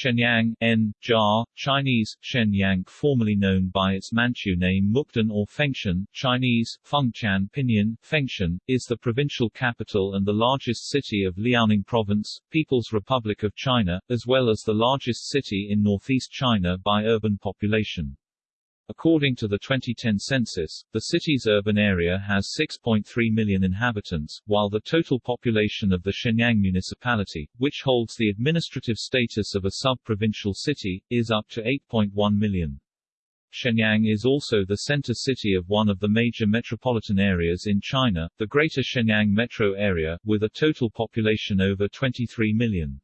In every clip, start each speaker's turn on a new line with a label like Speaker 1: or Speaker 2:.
Speaker 1: Shenyang N. Jar, Chinese, Shenyang formerly known by its Manchu name Mukden or Fengtian, Chinese, Fengtian Pinyin, Fengtian, is the provincial capital and the largest city of Liaoning Province, People's Republic of China, as well as the largest city in northeast China by urban population. According to the 2010 census, the city's urban area has 6.3 million inhabitants, while the total population of the Shenyang municipality, which holds the administrative status of a sub-provincial city, is up to 8.1 million. Shenyang is also the center city of one of the major metropolitan areas in China, the Greater Shenyang metro area, with a total population over 23 million.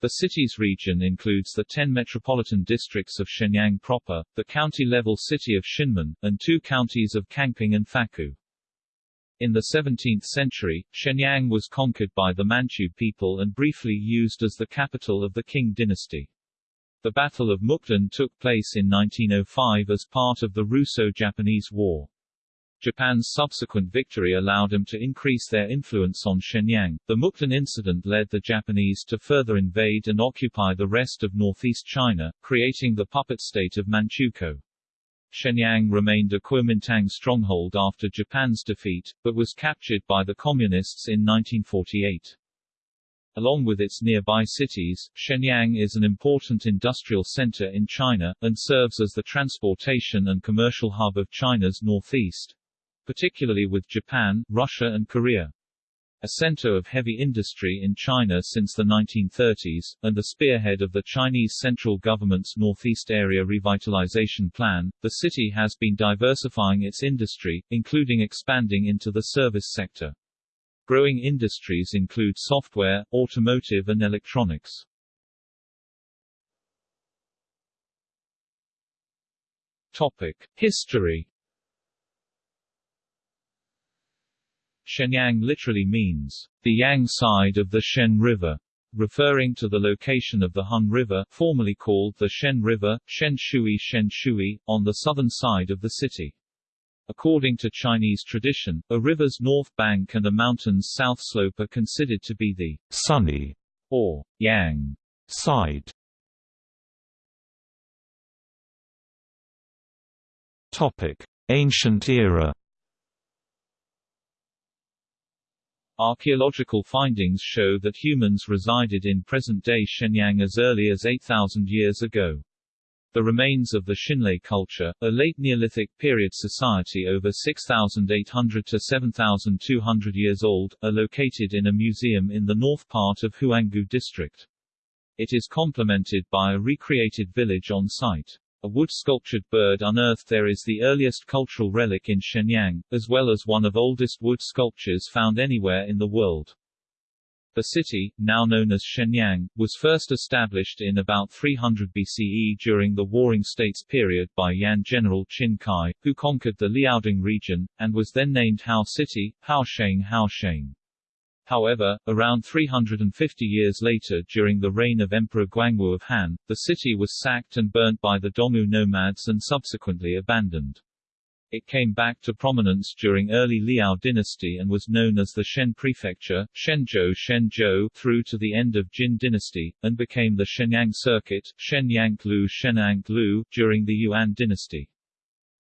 Speaker 1: The city's region includes the 10 metropolitan districts of Shenyang proper, the county-level city of Xinmin, and two counties of Kangping and Faku. In the 17th century, Shenyang was conquered by the Manchu people and briefly used as the capital of the Qing dynasty. The Battle of Mukden took place in 1905 as part of the Russo-Japanese War. Japan's subsequent victory allowed them to increase their influence on Shenyang. The Mukden incident led the Japanese to further invade and occupy the rest of northeast China, creating the puppet state of Manchukuo. Shenyang remained a Kuomintang stronghold after Japan's defeat, but was captured by the Communists in 1948. Along with its nearby cities, Shenyang is an important industrial center in China, and serves as the transportation and commercial hub of China's northeast particularly with Japan, Russia and Korea. A center of heavy industry in China since the 1930s, and the spearhead of the Chinese central government's Northeast Area Revitalization Plan, the city has been diversifying its industry, including expanding into the service sector. Growing industries include software, automotive and electronics. Topic. History Shenyang literally means, the Yang side of the Shen River, referring to the location of the Hun River, formerly called the Shen River, Shen Shui Shen Shui, on the southern side of the city. According to Chinese tradition, a river's north bank and a mountain's south slope are considered to be the sunny or yang side. Topic: Ancient era Archaeological findings show that humans resided in present-day Shenyang as early as 8,000 years ago. The remains of the Xinle culture, a late Neolithic period society over 6,800 to 7,200 years old, are located in a museum in the north part of Huanggu district. It is complemented by a recreated village on site. A wood-sculptured bird unearthed there is the earliest cultural relic in Shenyang, as well as one of oldest wood sculptures found anywhere in the world. The city, now known as Shenyang, was first established in about 300 BCE during the Warring States period by Yan general Qin Kai, who conquered the Liaodong region, and was then named Hao City, Haosheng Haosheng. However, around 350 years later during the reign of Emperor Guangwu of Han, the city was sacked and burnt by the Dongwu nomads and subsequently abandoned. It came back to prominence during early Liao dynasty and was known as the Shen Prefecture, Shenzhou Shenzhou through to the end of Jin dynasty, and became the Shenyang Circuit, Shenyanglu Shenanglu, during the Yuan dynasty.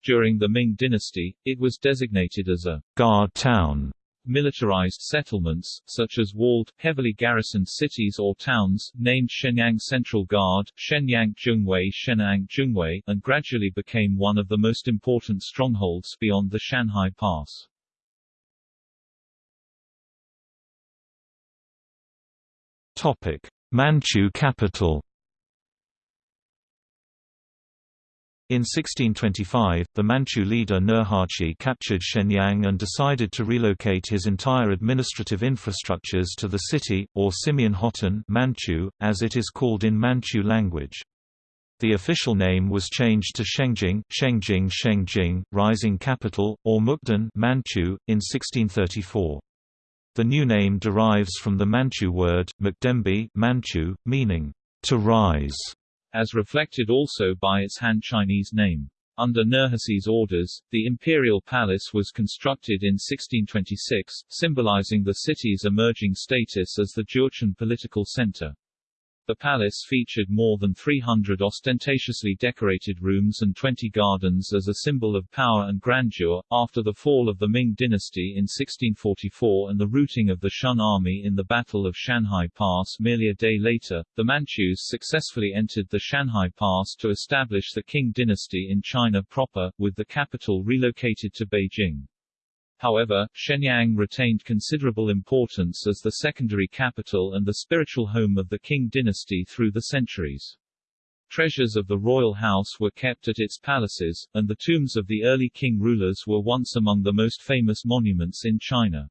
Speaker 1: During the Ming dynasty, it was designated as a guard town Militarized settlements, such as walled, heavily garrisoned cities or towns, named Shenyang Central Guard, Shenyang Zhongwei Shenyang Zhongwei, and gradually became one of the most important strongholds beyond the Shanhai Pass. Topic: Manchu capital In 1625, the Manchu leader Nurhaci captured Shenyang and decided to relocate his entire administrative infrastructures to the city, or Simian Hotan Manchu, as it is called in Manchu language. The official name was changed to Shengjing, Shengjing Shengjing, rising capital, or Mukden Manchu, in 1634. The new name derives from the Manchu word, Mukdembi Manchu, meaning, to rise as reflected also by its Han Chinese name. Under Nurhaci's orders, the imperial palace was constructed in 1626, symbolizing the city's emerging status as the Jurchen political center. The palace featured more than 300 ostentatiously decorated rooms and 20 gardens as a symbol of power and grandeur. After the fall of the Ming dynasty in 1644 and the routing of the Shun army in the Battle of Shanhai Pass merely a day later, the Manchus successfully entered the Shanhai Pass to establish the Qing dynasty in China proper, with the capital relocated to Beijing. However, Shenyang retained considerable importance as the secondary capital and the spiritual home of the Qing dynasty through the centuries. Treasures of the royal house were kept at its palaces, and the tombs of the early Qing rulers were once among the most famous monuments in China.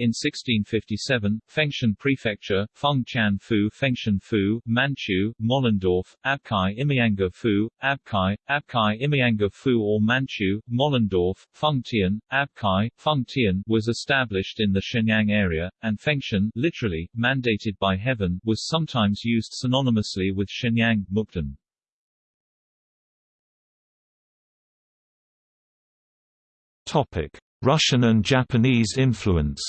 Speaker 1: In 1657, Fengtian Prefecture, Fengtian Fu Fengtian Fu, Manchu, Mollendorf, Abkai Imianga Fu, Abkai, Abkai Imianga Fu or Manchu, Mollendorf, Fengtian, Abkai, Fengtian was established in the Shenyang area, and Fengtian literally, mandated by heaven, was sometimes used synonymously with Shenyang, Mukden.
Speaker 2: Topic. Russian and Japanese influence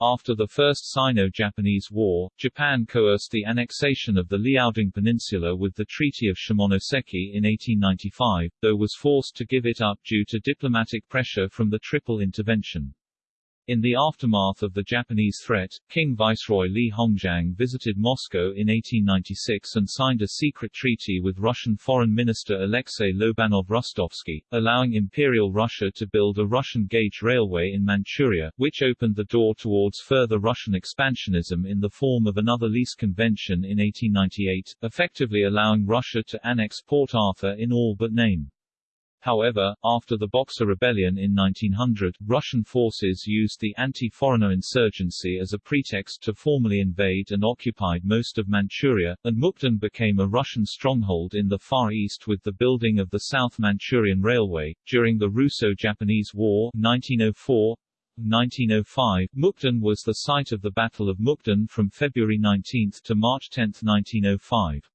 Speaker 1: After the First Sino-Japanese War, Japan coerced the annexation of the Liaodong Peninsula with the Treaty of Shimonoseki in 1895, though was forced to give it up due to diplomatic pressure from the Triple Intervention. In the aftermath of the Japanese threat, King Viceroy Li Hongzhang visited Moscow in 1896 and signed a secret treaty with Russian Foreign Minister Alexei Lobanov-Rostovsky, allowing Imperial Russia to build a Russian gauge railway in Manchuria, which opened the door towards further Russian expansionism in the form of another lease convention in 1898, effectively allowing Russia to annex Port Arthur in all but name. However, after the Boxer Rebellion in 1900, Russian forces used the anti-foreigner insurgency as a pretext to formally invade and occupied most of Manchuria, and Mukden became a Russian stronghold in the Far East with the building of the South Manchurian Railway. During the Russo-Japanese War 1904, 1905, Mukden was the site of the Battle of Mukden from February 19 to March 10, 1905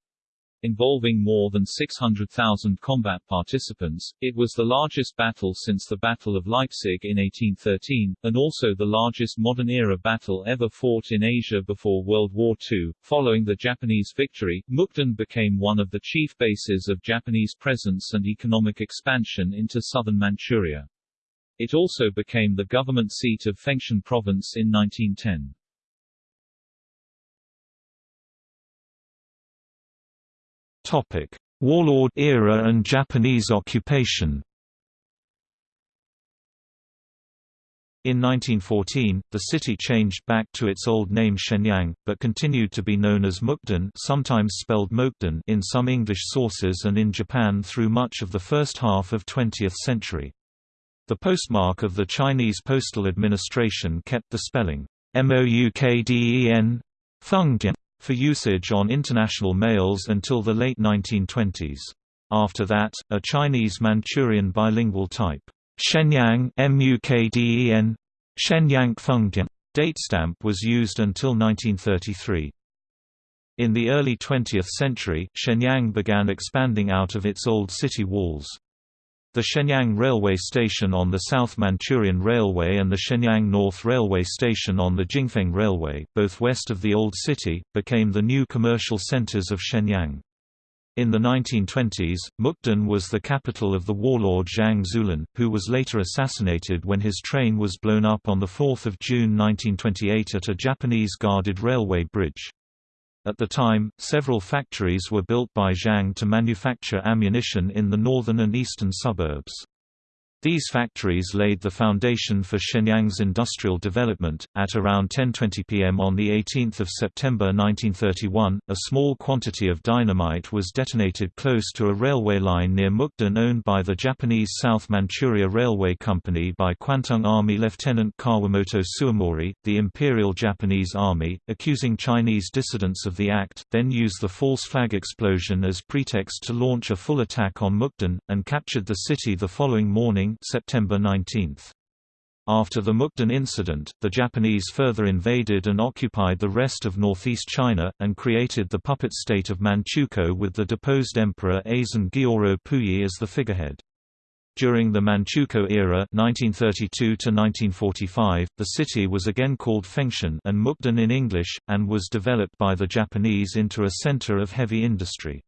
Speaker 1: involving more than 600,000 combat participants. It was the largest battle since the Battle of Leipzig in 1813, and also the largest modern-era battle ever fought in Asia before World War II. Following the Japanese victory, Mukden became one of the chief bases of Japanese presence and economic expansion into southern Manchuria. It also became the government seat of Fengtian Province in 1910.
Speaker 2: Topic: Warlord era and Japanese occupation. In 1914, the city changed back to its old name Shenyang, but continued to be known as Mukden sometimes spelled Mokden in some English sources and in Japan through much of the first half of 20th century. The postmark of the Chinese Postal Administration kept the spelling Moukden, Fengdian, for usage on international mails until the late 1920s. After that, a Chinese Manchurian bilingual type, Shenyang Mukden, Shenyang Fengdian, datestamp was used until 1933. In the early 20th century, Shenyang began expanding out of its old city walls. The Shenyang Railway Station on the South Manchurian Railway and the Shenyang North Railway Station on the Jingfeng Railway, both west of the Old City, became the new commercial centers of Shenyang. In the 1920s, Mukden was the capital of the warlord Zhang Zuolin, who was later assassinated when his train was blown up on 4 June 1928 at a Japanese guarded railway bridge. At the time, several factories were built by Zhang to manufacture ammunition in the northern and eastern suburbs. These factories laid the foundation for Shenyang's industrial development. At around 10:20 p.m. on the 18th of September 1931, a small quantity of dynamite was detonated close to a railway line near Mukden owned by the Japanese South Manchuria Railway Company by Kwantung Army Lieutenant Kawamoto Suemori. The Imperial Japanese Army, accusing Chinese dissidents of the act, then used the false flag explosion as pretext to launch a full attack on Mukden and captured the city the following morning September 19. After the Mukden incident, the Japanese further invaded and occupied the rest of northeast China, and created the puppet state of Manchukuo with the deposed emperor Aisin Gioro Puyi as the figurehead. During the Manchukuo era 1932 -1945, the city was again called Fengtian and Mukden in English, and was developed by the Japanese into a center of heavy industry.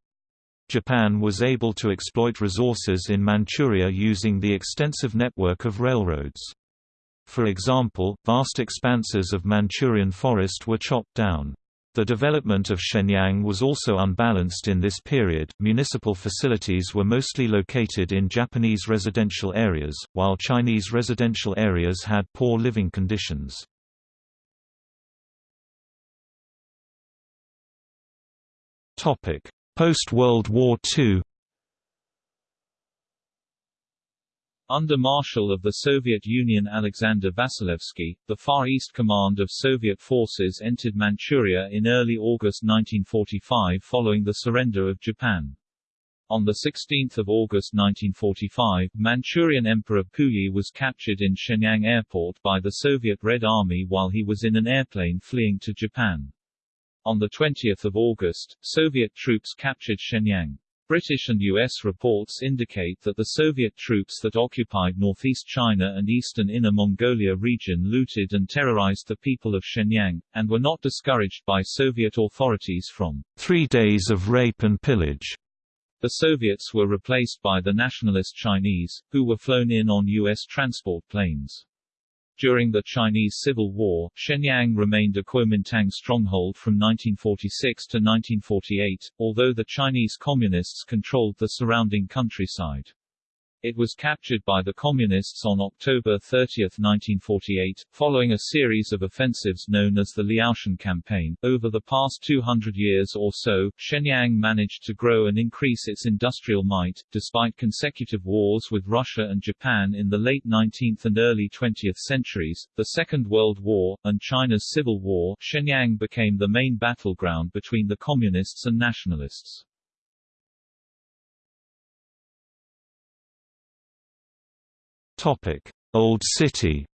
Speaker 2: Japan was able to exploit resources in Manchuria using the extensive network of railroads. For example, vast expanses of Manchurian forest were chopped down. The development of Shenyang was also unbalanced in this period. Municipal facilities were mostly located in Japanese residential areas, while Chinese residential areas had poor living conditions. Topic: Post-World War II
Speaker 1: Under Marshal of the Soviet Union Alexander Vasilevsky, the Far East Command of Soviet forces entered Manchuria in early August 1945 following the surrender of Japan. On 16 August 1945, Manchurian Emperor Puyi was captured in Shenyang Airport by the Soviet Red Army while he was in an airplane fleeing to Japan. On 20 August, Soviet troops captured Shenyang. British and U.S. reports indicate that the Soviet troops that occupied northeast China and eastern Inner Mongolia region looted and terrorized the people of Shenyang, and were not discouraged by Soviet authorities from
Speaker 2: three days of rape and pillage.
Speaker 1: The Soviets were replaced by the nationalist Chinese, who were flown in on U.S. transport planes. During the Chinese Civil War, Shenyang remained a Kuomintang stronghold from 1946 to 1948, although the Chinese Communists controlled the surrounding countryside. It was captured by the Communists on October 30, 1948, following a series of offensives known as the Liaoshen Campaign. Over the past 200 years or so, Shenyang managed to grow and increase its industrial might, despite consecutive wars with Russia and Japan in the late 19th and early 20th centuries, the Second World War, and China's Civil War. Shenyang became the main battleground between the Communists and Nationalists.
Speaker 2: Old City.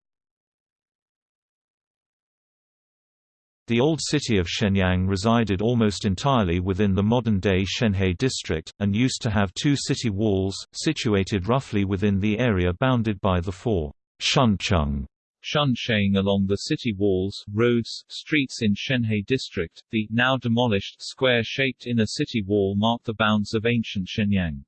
Speaker 2: The old city of Shenyang resided almost entirely within the modern-day Shenhe district, and used to have two city walls, situated roughly within the area bounded by the four Shuncheng
Speaker 1: Shunsheng along the city walls, roads, streets in Shenhe district. The now demolished square-shaped inner city wall marked the bounds of ancient Shenyang.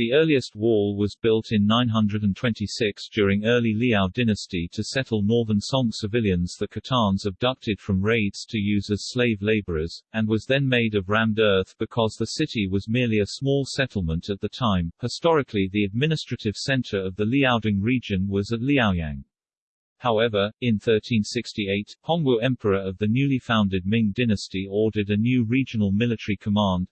Speaker 1: The earliest wall was built in 926 during early Liao dynasty to settle northern Song civilians the Khitans abducted from raids to use as slave laborers, and was then made of rammed earth because the city was merely a small settlement at the time. Historically the administrative center of the Liaodong region was at Liaoyang. However, in 1368, Hongwu Emperor of the newly founded Ming dynasty ordered a new regional military command,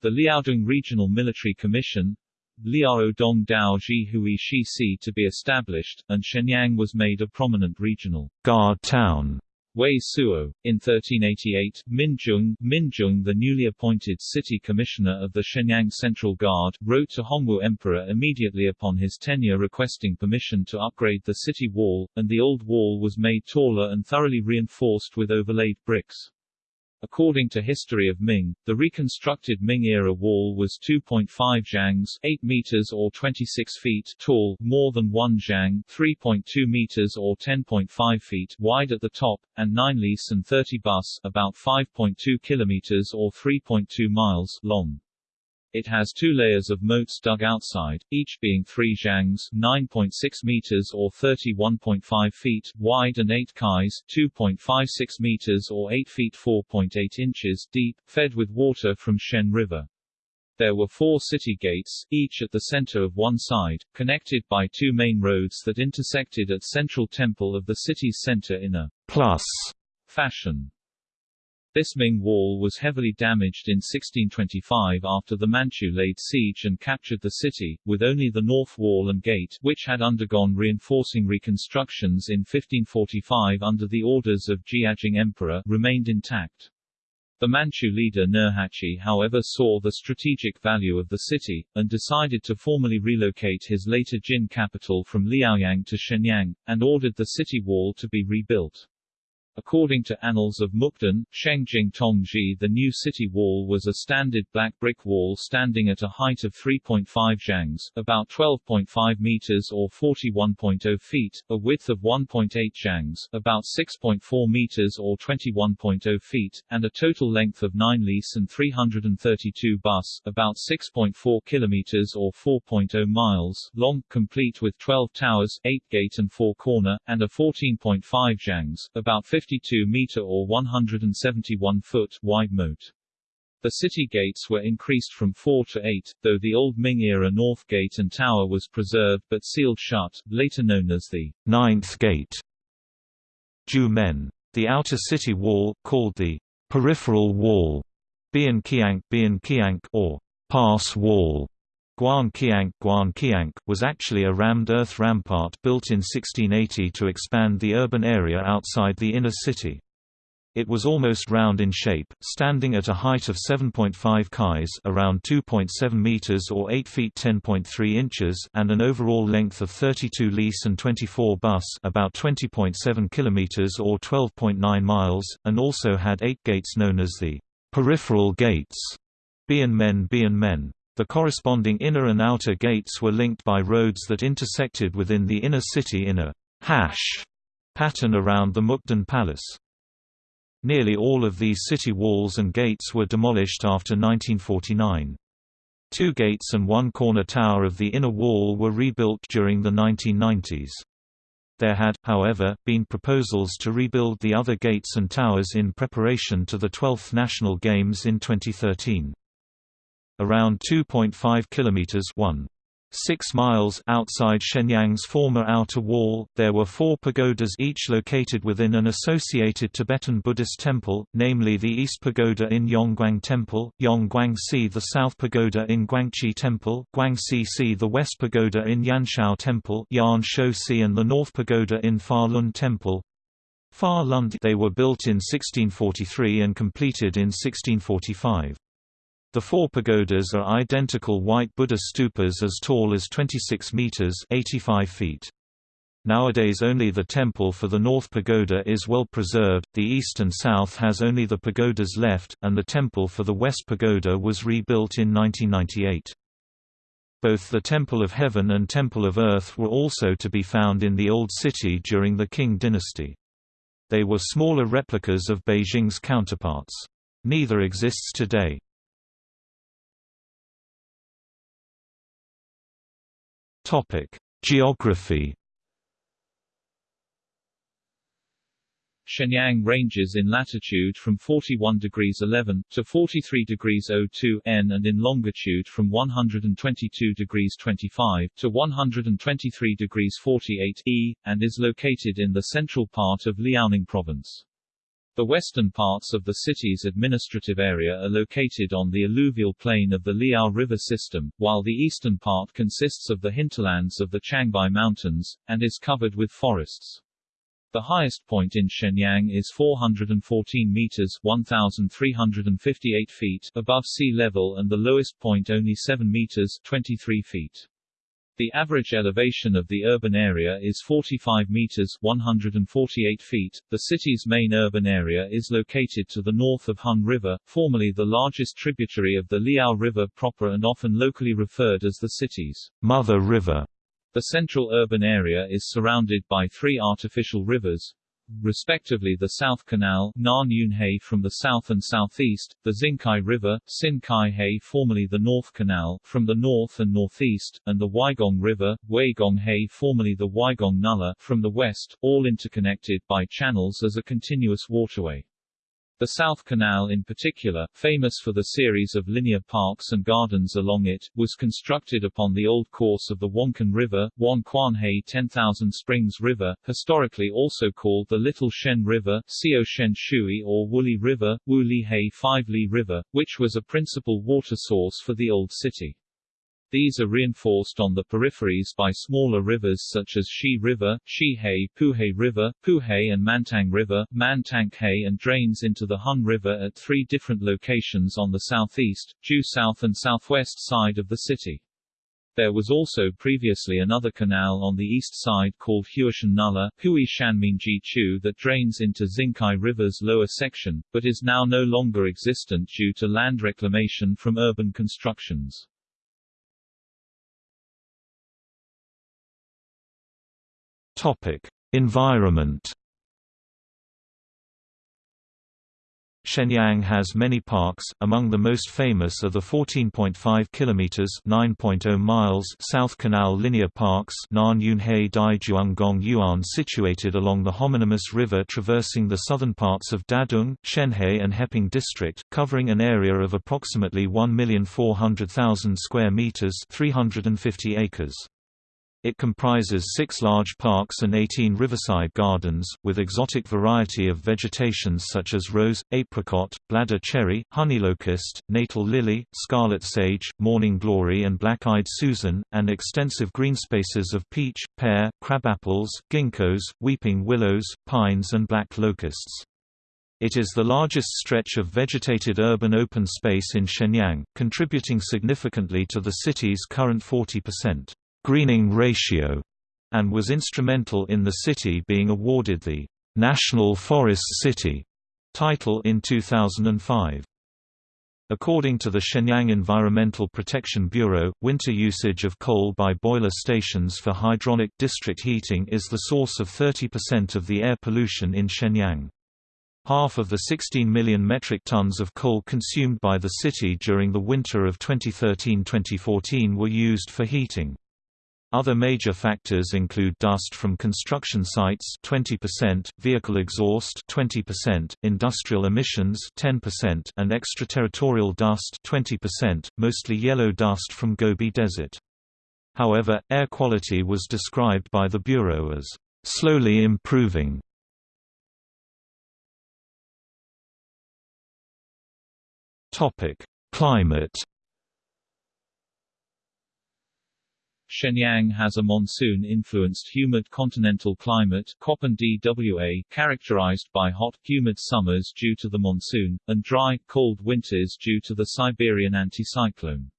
Speaker 1: the Liaodong Regional Military Commission, Liao Dong Dao Ji Hui Shi Si to be established, and Shenyang was made a prominent regional
Speaker 2: guard town.
Speaker 1: Wei Suo. In 1388, Min Zheng, the newly appointed city commissioner of the Shenyang Central Guard, wrote to Hongwu Emperor immediately upon his tenure requesting permission to upgrade the city wall, and the old wall was made taller and thoroughly reinforced with overlaid bricks. According to History of Ming, the reconstructed Ming-era wall was 2.5 zhangs 8 meters or 26 feet tall, more than 1 zhang 3.2 meters or 10.5 feet wide at the top, and 9 lis and 30 bus about 5.2 kilometers or 3.2 miles long. It has two layers of moats dug outside, each being 3 zhangs 9.6 meters or 31.5 feet wide and 8 kais 2.56 meters or 8 feet 4.8 inches deep, fed with water from Shen River. There were four city gates, each at the center of one side, connected by two main roads that intersected at central temple of the city's center in a
Speaker 2: plus
Speaker 1: fashion. This Ming wall was heavily damaged in 1625 after the Manchu laid siege and captured the city, with only the north wall and gate which had undergone reinforcing reconstructions in 1545 under the orders of Jiajing Emperor remained intact. The Manchu leader Nurhaci however saw the strategic value of the city, and decided to formally relocate his later Jin capital from Liaoyang to Shenyang, and ordered the city wall to be rebuilt. According to Annals of Mukden, Shengjing Tongzhi the new city wall was a standard black brick wall standing at a height of 3.5 zhangs about 12.5 meters or 41.0 feet, a width of 1.8 zhangs about 6.4 meters or 21.0 feet, and a total length of 9 lis and 332 bus about 6.4 kilometers or 4.0 miles long, complete with 12 towers, 8 gate and 4 corner, and a 14.5 zhangs about 50 52 meter or 171 foot wide moat. The city gates were increased from four to eight, though the old Ming-era North Gate and Tower was preserved but sealed shut, later known as the
Speaker 2: Ninth Gate. Ju Men. The outer city wall, called the peripheral wall, Bian Kiang, Bian Kiang or pass wall, Guan Qiang, Guan Qiang, was actually a rammed earth rampart built in 1680 to expand the urban area outside the inner city. It was almost round in shape, standing at a height of 7.5 kais around 2.7 meters or 8 feet 10.3 inches and an overall length of 32 lis and 24 bus about 20.7 kilometers or 12.9 miles, and also had eight gates known as the peripheral gates. Bian Men Bian Men. The corresponding inner and outer gates were linked by roads that intersected within the inner city in a hash pattern around the Mukden Palace. Nearly all of these city walls and gates were demolished after 1949. Two gates and one corner tower of the inner wall were rebuilt during the 1990s. There had, however, been proposals to rebuild the other gates and towers in preparation to the 12th National Games in 2013 around 2.5 kilometers 1. 6 miles outside Shenyang's former outer wall, there were four pagodas each located within an associated Tibetan Buddhist temple, namely the East Pagoda in Yongguang Temple, Yongguang-si the South Pagoda in Guangqi Temple, Guangxi-si the West Pagoda in Yanshao Temple Yan si and the North Pagoda in Fa Lun Temple. Fa Lun they were built in 1643 and completed in 1645. The four pagodas are identical white Buddha stupas as tall as 26 meters 85 feet. Nowadays only the temple for the North Pagoda is well preserved, the east and south has only the pagodas left, and the temple for the West Pagoda was rebuilt in 1998. Both the Temple of Heaven and Temple of Earth were also to be found in the Old City during the Qing dynasty. They were smaller replicas of Beijing's counterparts. Neither exists today. Topic: Geography.
Speaker 1: Shenyang ranges in latitude from 41 degrees 11 to 43 degrees 02 N and in longitude from 122 degrees 25 to 123 degrees 48 E, and is located in the central part of Liaoning Province. The western parts of the city's administrative area are located on the alluvial plain of the Liao River system, while the eastern part consists of the hinterlands of the Changbai Mountains, and is covered with forests. The highest point in Shenyang is 414 meters 1,358 feet above sea level and the lowest point only 7 meters 23 feet. The average elevation of the urban area is 45 meters 148 feet. The city's main urban area is located to the north of Hun River, formerly the largest tributary of the Liao River proper and often locally referred as the city's
Speaker 2: mother river.
Speaker 1: The central urban area is surrounded by three artificial rivers, respectively the South Canal from the south and southeast, the Xinkai River, formerly the North Canal from the north and northeast, and the Weigong River, Weigong formerly the Weigong Nulla from the west, all interconnected by channels as a continuous waterway. The South Canal in particular, famous for the series of linear parks and gardens along it, was constructed upon the old course of the Wanquan River, Wan He 10,000 Springs River, historically also called the Little Shen River, Xiao Shen Shui or Woolly River, Wu Li He Five Li River, which was a principal water source for the old city. These are reinforced on the peripheries by smaller rivers such as Shi River, Shi-He, Puhe River, Puhe and Mantang River, Mantang-He and drains into the Hun River at three different locations on the southeast, due south and southwest side of the city. There was also previously another canal on the east side called Huishan Nulla Hui Shanminji Chu that drains into Xinkai River's lower section, but is now no longer existent due to land reclamation from urban constructions.
Speaker 2: Topic: Environment Shenyang has many parks, among the most famous are the 14.5 kilometers (9.0 miles) South Canal Linear Parks Nan Dai Yuan situated along the homonymous river traversing the southern parts of Dadong, Shenhe and Heping district, covering an area of approximately 1,400,000 square meters (350 acres). It comprises six large parks and 18 riverside gardens, with exotic variety of vegetations such as rose, apricot, bladder cherry, honey locust, natal lily, scarlet sage, morning glory and black-eyed Susan, and extensive green spaces of peach, pear, crabapples, ginkgos, weeping willows, pines and black locusts. It is the largest stretch of vegetated urban open space in Shenyang, contributing significantly to the city's current 40% greening ratio, and was instrumental in the city being awarded the National Forest City title in 2005. According to the Shenyang Environmental Protection Bureau, winter usage of coal by boiler stations for hydronic district heating is the source of 30% of the air pollution in Shenyang. Half of the 16 million metric tons of coal consumed by the city during the winter of 2013-2014 were used for heating. Other major factors include dust from construction sites 20%, vehicle exhaust 20%, industrial emissions 10%, and extraterritorial dust 20%, mostly yellow dust from Gobi Desert. However, air quality was described by the Bureau as slowly improving. Topic: Climate
Speaker 1: Shenyang has a monsoon-influenced humid continental climate DWA, characterized by hot, humid summers due to the monsoon, and dry, cold winters due to the Siberian anticyclone.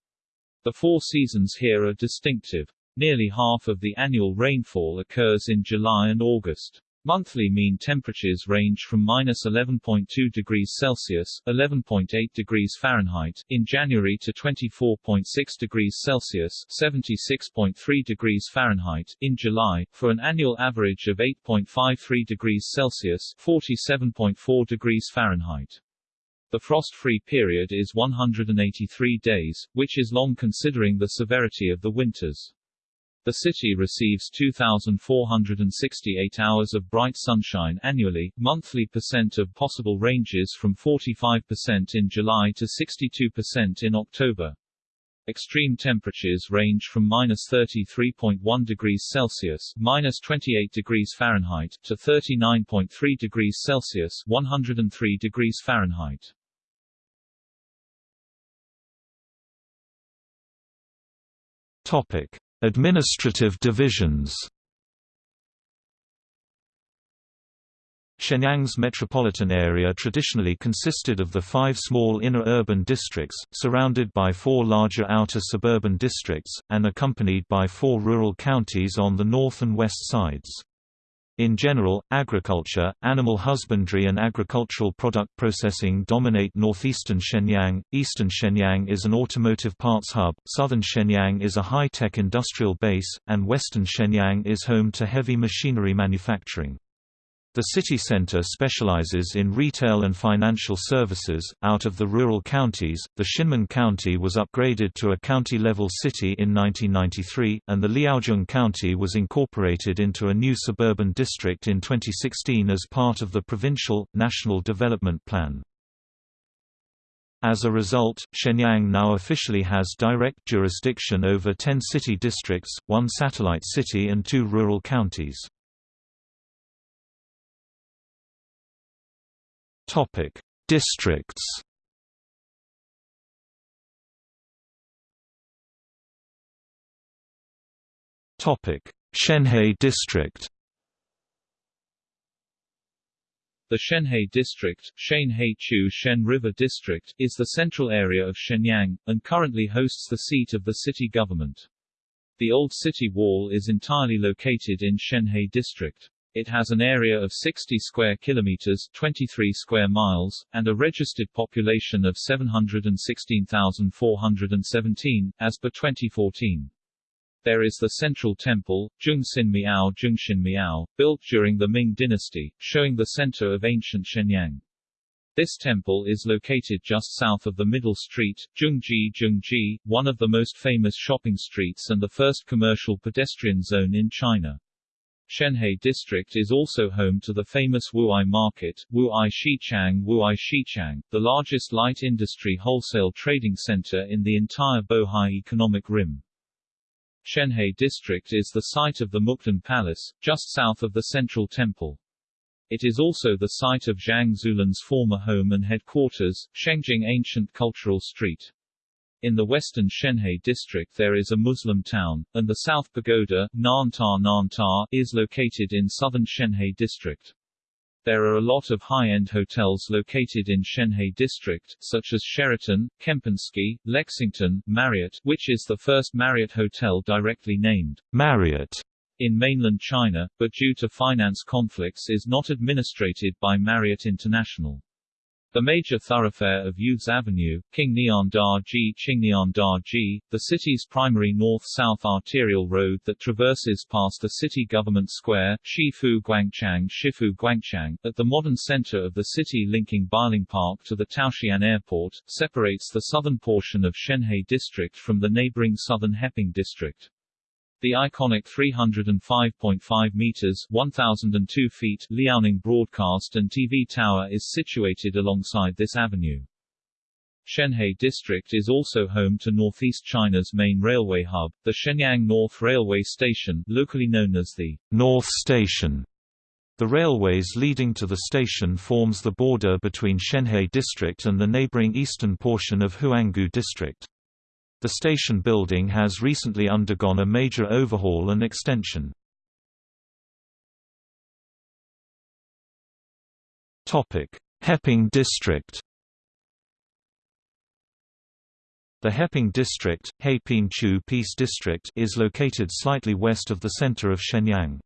Speaker 1: The four seasons here are distinctive. Nearly half of the annual rainfall occurs in July and August. Monthly mean temperatures range from minus 11.2 degrees Celsius (11.8 degrees Fahrenheit) in January to 24.6 degrees Celsius (76.3 degrees Fahrenheit) in July, for an annual average of 8.53 degrees Celsius (47.4 degrees Fahrenheit). The frost-free period is 183 days, which is long considering the severity of the winters. The city receives 2,468 hours of bright sunshine annually, monthly percent of possible ranges from 45% in July to 62% in October. Extreme temperatures range from minus 33.1 degrees Celsius minus 28 degrees Fahrenheit to 39.3 degrees Celsius 103 degrees Fahrenheit.
Speaker 2: Topic. Administrative divisions Shenyang's metropolitan area traditionally consisted of the five small inner urban districts, surrounded by four larger outer suburban districts, and accompanied by four rural counties on the north and west sides. In general, agriculture, animal husbandry and agricultural product processing dominate northeastern Shenyang, eastern Shenyang is an automotive parts hub, southern Shenyang is a high-tech industrial base, and western Shenyang is home to heavy machinery manufacturing. The city center specializes in retail and financial services. Out of the rural counties, the Xinmin County was upgraded to a county level city in 1993, and the Liaojun County was incorporated into a new suburban district in 2016 as part of the Provincial, National Development Plan. As a result, Shenyang now officially has direct jurisdiction over 10 city districts, one satellite city and two rural counties. Topic: Districts. Topic: Shenhe District.
Speaker 1: The Shenhe District Shenhe-Chu Shen River District, is the central area of Shenyang, and currently hosts the seat of the city government. The old city wall is entirely located in Shenhe district. It has an area of 60 square kilometers, 23 square miles, and a registered population of 716,417 as per 2014. There is the central temple, Zhongxin Miao Zhongxin Miao, built during the Ming dynasty, showing the center of ancient Shenyang. This temple is located just south of the middle street, Zhongji Zhongji, one of the most famous shopping streets and the first commercial pedestrian zone in China. Shenhe district is also home to the famous Wu'ai Market, Wu'ai Xichang Wu'ai Xichang, the largest light industry wholesale trading center in the entire Bohai economic rim. Shenhe district is the site of the Mukden Palace, just south of the central temple. It is also the site of Zhang Zuolin's former home and headquarters, Shengjing Ancient Cultural Street. In the western Shenhe district there is a Muslim town, and the South Pagoda, Nanta Nanta, is located in southern Shenhe district. There are a lot of high-end hotels located in Shenhe district, such as Sheraton, Kempinski, Lexington, Marriott, which is the first Marriott hotel directly named
Speaker 2: Marriott
Speaker 1: in mainland China, but due to finance conflicts is not administrated by Marriott International. The major thoroughfare of Youths Avenue, King Da Ji Qingnian Da Ji, the city's primary north-south arterial road that traverses past the city government square, Shifu Guangchang Shifu Guangchang, at the modern center of the city linking Beiling Park to the Taoxian Airport, separates the southern portion of Shenhe district from the neighboring southern Heping district. The iconic 305.5 meters (1002 feet) Liaoning broadcast and TV tower is situated alongside this avenue. Shenhe District is also home to Northeast China's main railway hub, the Shenyang North Railway Station, locally known as the
Speaker 2: North Station. The railways leading to the station forms the border between Shenhe District and the neighboring eastern portion of Huanggu District. The station building has recently undergone a major overhaul and extension. Heping District The Heping District, Heiping Peace District is located slightly west of the center of Shenyang.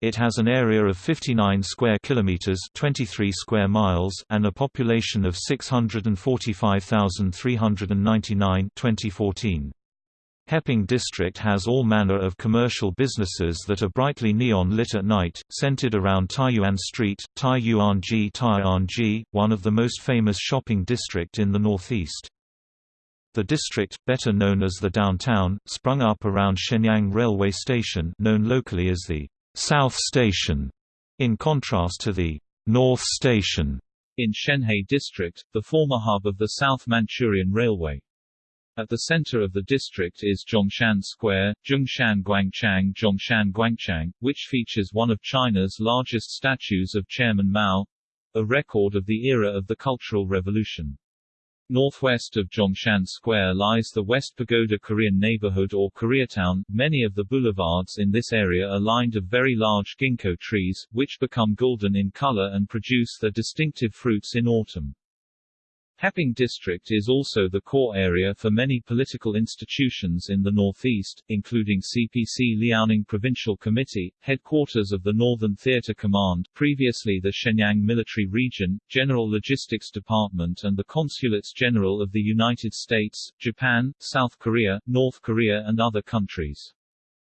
Speaker 2: It has an area of 59 square kilometers, 23 square miles, and a population of 645,399 2014. Heping district has all manner of commercial businesses that are brightly neon lit at night, centered around Taiyuan Street, Taiyuanji Taiyuanji, one of the most famous shopping district in the northeast. The district, better known as the downtown, sprung up around Shenyang Railway Station known locally as the South Station, in contrast to the North Station
Speaker 1: in Shenhe District, the former hub of the South Manchurian Railway. At the center of the district is Zhongshan Square, Zhongshan Guangchang Zhongshan Guangchang, which features one of China's largest statues of Chairman Mao a record of the era of the Cultural Revolution. Northwest of Zhongshan Square lies the West Pagoda Korean neighborhood or Koreatown. Many of the boulevards in this area are lined of very large ginkgo trees, which become golden in color and produce their distinctive fruits in autumn. Heping district is also the core area for many political institutions in the northeast, including CPC Liaoning Provincial Committee, headquarters of the Northern Theater Command, previously the Shenyang Military Region, General Logistics Department and the Consulates General of the United States, Japan, South Korea, North Korea and other countries.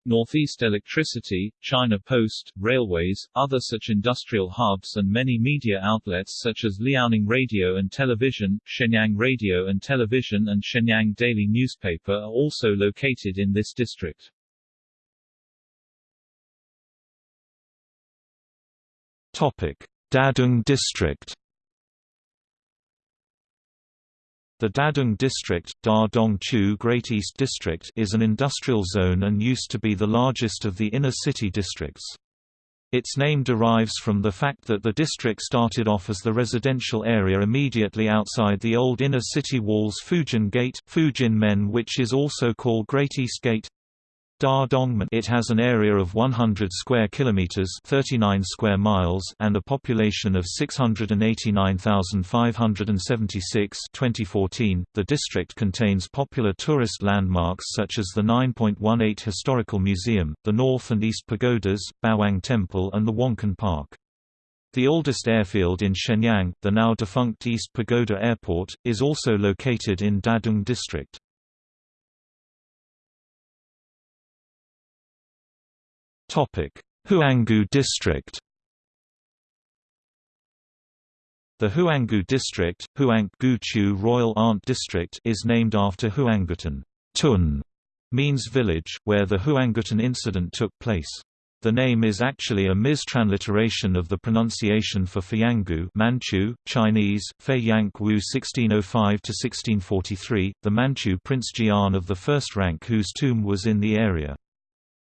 Speaker 1: Northeast Electricity, China Post, railways, other such industrial hubs and many media outlets such as Liaoning Radio and Television, Shenyang Radio and Television and Shenyang Daily Newspaper are also located in this district.
Speaker 2: Topic: Dadong District The Dadong District Da Great East District is an industrial zone and used to be the largest of the inner city districts. Its name derives from the fact that the district started off as the residential area immediately outside the old inner city wall's Fujin Gate, Fujin Men which is also called Great East Gate. It has an area of 100 square kilometers, 39 square miles, and a population of 689,576. 2014. The district contains popular tourist landmarks such as the 9.18 Historical Museum, the North and East Pagodas, Bawang Temple, and the Wanquan Park. The oldest airfield in Shenyang, the now defunct East Pagoda Airport, is also located in Dadong District. Huanggu District The Huanggu District, Huanggu Royal Aunt District is named after Huanggutun Tun means village, where the Huanggutun incident took place. The name is actually a mistransliteration of the pronunciation for Feianggu Manchu, Chinese, Fei Yank Wu 1605–1643, the Manchu Prince Jian of the first rank whose tomb was in the area.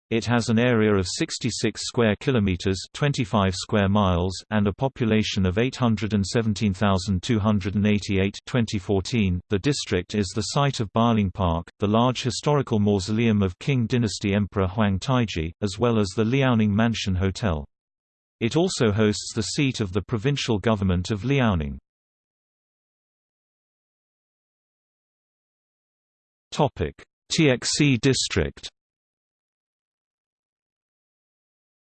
Speaker 2: It has an area of 66 square kilometers, 25 square miles, and a population of 817,288. 2014. The district is the site of Beiling Park, the large historical mausoleum of Qing dynasty Emperor Huang Taiji, as well as the Liaoning Mansion Hotel. It also hosts the seat of the provincial government of Liaoning. Topic: Tiexi district.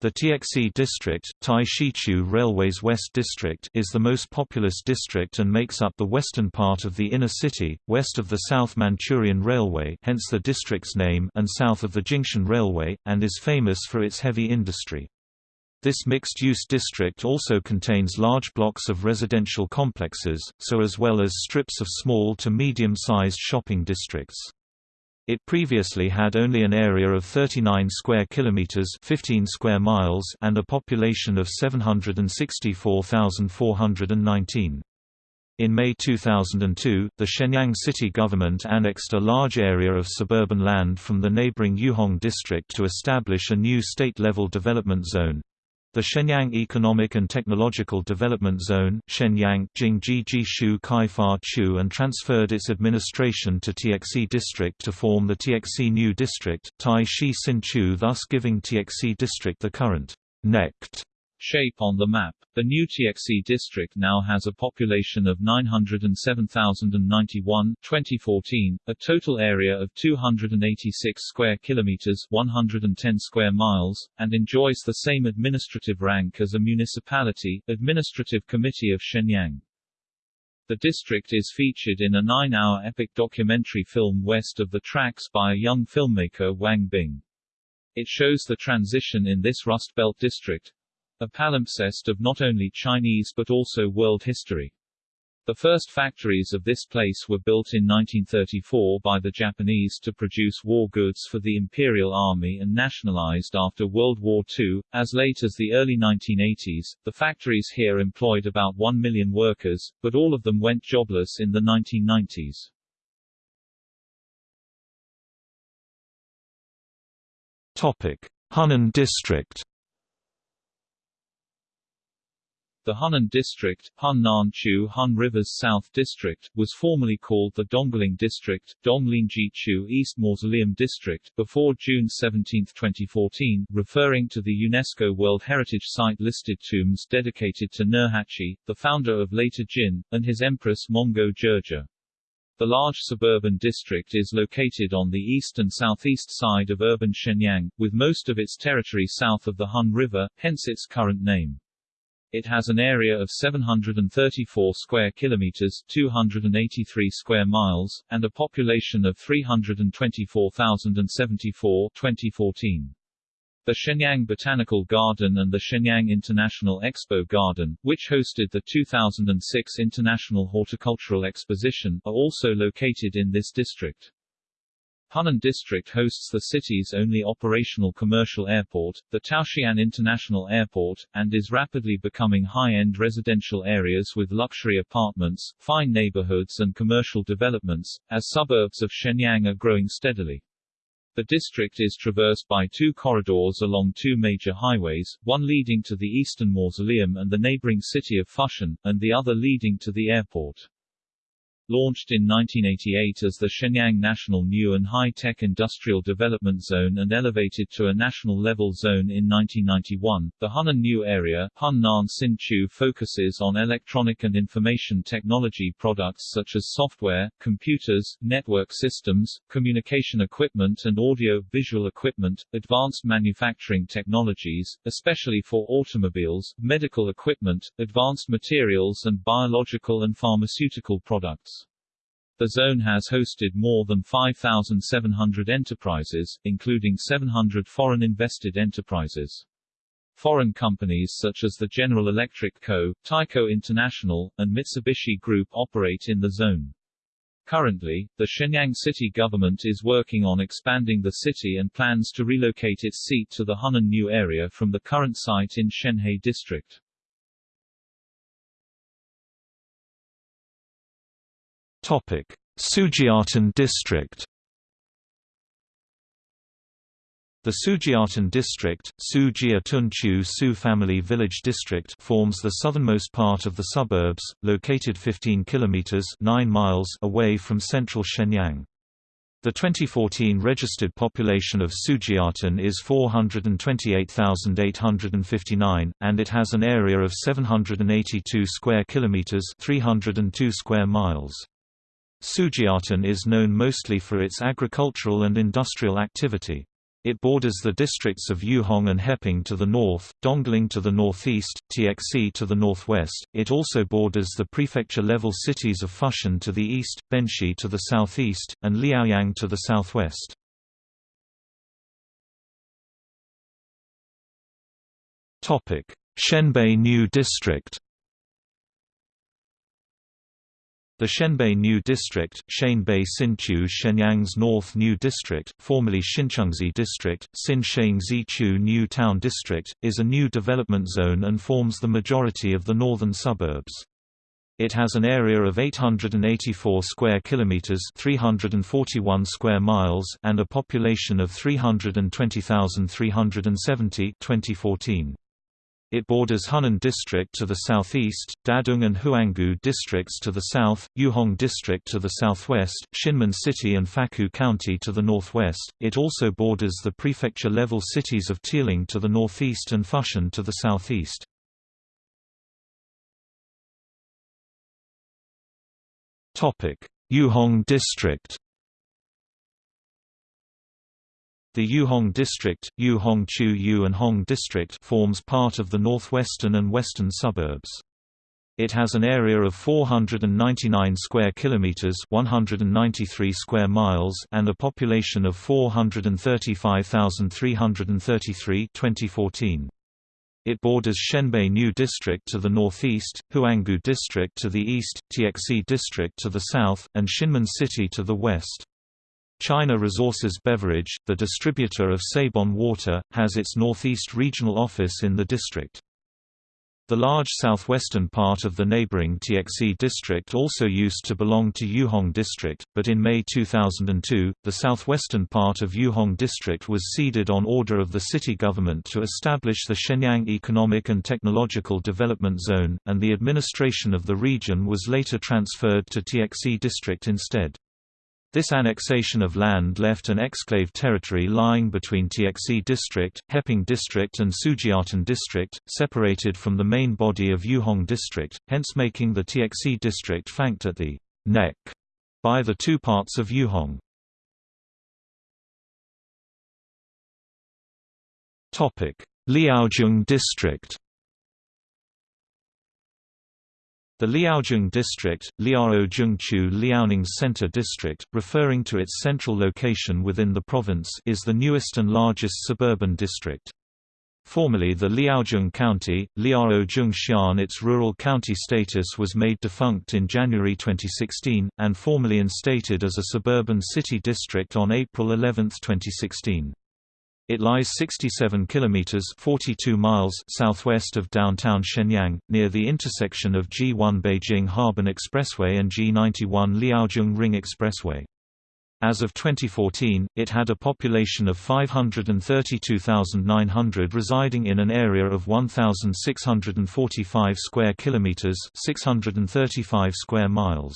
Speaker 2: The Tiexi district, Tai Shichu Railway's West District is the most populous district and makes up the western part of the inner city, west of the South Manchurian Railway hence the district's name and south of the Jingshan Railway, and is famous for its heavy industry. This mixed-use district also contains large blocks of residential complexes, so as well as strips of small to medium-sized shopping districts. It previously had only an area of 39 square kilometers, 15 square miles, and a population of 764,419. In May 2002, the Shenyang city government annexed a large area of suburban land from the neighboring Yuhong district to establish a new state-level development zone. The Shenyang Economic and Technological Development Zone Shenyang Chu and transferred its administration to Tiexi District to form the Tiexi New District, Tai Shi Sin Chu thus giving Tiexi District the current necked
Speaker 1: shape on the map. The new Tiexi district now has a population of 907,091 2014, a total area of 286 square kilometers 110 square miles, and enjoys the same administrative rank as a municipality, Administrative Committee of Shenyang. The district is featured in a nine-hour epic documentary film West of the Tracks by a young filmmaker Wang Bing. It shows the transition in this Rust Belt district, a palimpsest of not only Chinese but also world history. The first factories of this place were built in 1934 by the Japanese to produce war goods for the Imperial Army and nationalized after World War II. As late as the early 1980s, the factories here employed about 1 million workers, but all of them went jobless in the 1990s.
Speaker 2: Topic: Hunan District
Speaker 1: The Hunan District, Hun Nan Chu Hun River's South District, was formerly called the Dongling District, Donglingji Chu East Mausoleum District, before June 17, 2014, referring to the UNESCO World Heritage Site listed tombs dedicated to Nurhaci, the founder of later Jin, and his empress Mongo Jerje. The large suburban district is located on the east and southeast side of urban Shenyang, with most of its territory south of the Hun River, hence its current name. It has an area of 734 square kilometers, 283 square miles, and a population of 324,074 2014. The Shenyang Botanical Garden and the Shenyang International Expo Garden, which hosted the 2006 International Horticultural Exposition, are also located in this district. Hunan District hosts the city's only operational commercial airport, the Taoxian International Airport, and is rapidly becoming high-end residential areas with luxury apartments, fine neighborhoods and commercial developments, as suburbs of Shenyang are growing steadily. The district is traversed by two corridors along two major highways, one leading to the Eastern Mausoleum and the neighboring city of Fushun, and the other leading to the airport. Launched in 1988 as the Shenyang National New and High-Tech Industrial Development Zone and elevated to a national-level zone in 1991, the Hunan New Area Hunnan Sinchu focuses on electronic and information technology products such as software, computers, network systems, communication equipment and audio-visual equipment, advanced manufacturing technologies, especially for automobiles, medical equipment, advanced materials and biological and pharmaceutical products. The zone has hosted more than 5,700 enterprises, including 700 foreign invested enterprises. Foreign companies such as the General Electric Co., Tyco International, and Mitsubishi Group operate in the zone. Currently, the Shenyang city government is working on expanding the city and plans to relocate its seat to the Hunan New area from the current site in Shenhe district.
Speaker 2: Topic: Sujiatan district. The Sujiatan district, Su Jiatunchu Su Family Village district forms the southernmost part of the suburbs, located 15 kilometers 9 miles away from central Shenyang. The 2014 registered population of Sujiatan is 428,859 and it has an area of 782 square kilometers 302 square miles. Sujiatan is known mostly for its agricultural and industrial activity. It borders the districts of Yuhong and Heping to the north, Dongling to the northeast, Tiexi to the northwest. It also borders the prefecture-level cities of Fushun to the east, Benxi to the southeast, and Liaoyang to the southwest. Topic: Shenbei New District. The Shenbei New District, Shenbei Sinchu Shenyang's North New District, formerly Xinchengzi District, Xin Zichu New Town District, is a new development zone and forms the majority of the northern suburbs. It has an area of 884 square kilometers, 341 square miles, and a population of 320,370 2014. It borders Hunan District to the southeast, Dadong and Huanggu districts to the south, Yuhong District to the southwest, Xinmin City and Faku County to the northwest. It also borders the prefecture-level cities of Tieling to the northeast and Fushun to the southeast. Yuhong District The Yuhong District, Yuhong-Chu Yu and Hong District forms part of the northwestern and western suburbs. It has an area of 499 square kilometers, 193 square miles, and a population of 435,333 2014. It borders Shenbei New District to the northeast, Huanggu District to the east, Tiexi District to the south, and Xinmin City to the west. China Resources Beverage, the distributor of Sabon water, has its northeast regional office in the district. The large southwestern part of the neighboring Tiexi district also used to belong to Yuhong district, but in May 2002, the southwestern part of Yuhong district was ceded on order of the city government to establish the Shenyang Economic and Technological Development Zone, and the administration of the region was later transferred to Tiexi district instead. This annexation of land left an exclave territory lying between Tiexi district, Heping district and Sujiatan district, separated from the main body of Yuhong district, hence making the Tiexi district flanked at the neck by the two parts of Yuhong. Liaozhong district The Liaozhong district, Liaojungchu Liaoning Center District, referring to its central location within the province is the newest and largest suburban district. Formerly the Liaozhong County, Liaozhong Xian its rural county status was made defunct in January 2016, and formally instated as a suburban city district on April 11, 2016. It lies 67 kilometers (42 miles) southwest of downtown Shenyang, near the intersection of G1 Beijing Harbin Expressway and G91 Liaozhong Ring Expressway. As of 2014, it had a population of 532,900 residing in an area of 1,645 square kilometers (635 square miles).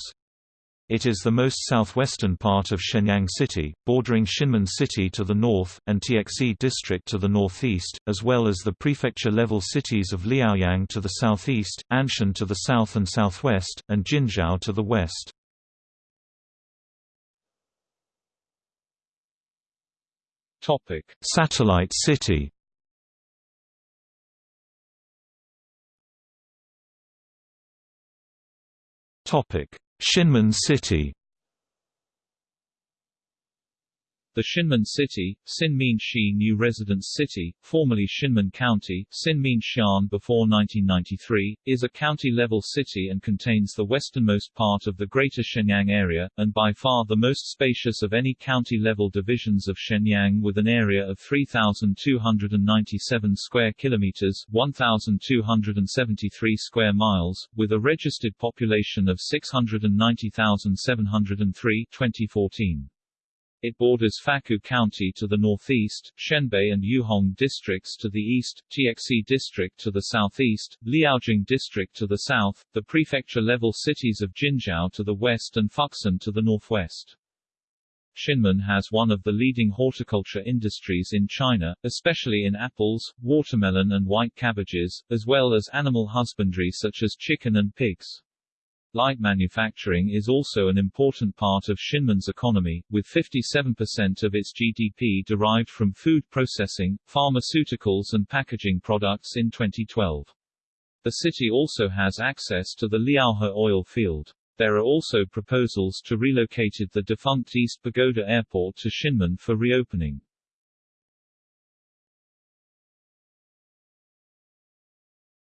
Speaker 2: It is the most southwestern part of Shenyang City, bordering Xinmin City to the north, and Tiexi District to the northeast, as well as the prefecture-level cities of Liaoyang to the southeast, Anshan to the south and southwest, and Jinzhou to the west. Satellite city Topic Xinmin City
Speaker 1: The Xinmin City, Xinmin New Residence City, formerly Xinmin County, Xinmin Xian before 1993, is a county-level city and contains the westernmost part of the Greater Shenyang area, and by far the most spacious of any county-level divisions of Shenyang with an area of 3,297 square kilometers 1,273 square miles, with a registered population of 690,703 2014. It borders Faku County to the northeast, Shenbei and Yuhong districts to the east, Tiexi district to the southeast, Liaozhong district to the south, the prefecture-level cities of Jinzhou to the west and Fuxin to the northwest. Xinmin has one of the leading horticulture industries in China, especially in apples, watermelon and white cabbages, as well as animal husbandry such as chicken and pigs. Light manufacturing is also an important part of Xinmin's economy, with 57% of its GDP derived from food processing, pharmaceuticals and packaging products in 2012. The city also has access to the Liaohe oil field. There are also proposals to relocate the defunct East Pagoda Airport to Xianmen for reopening.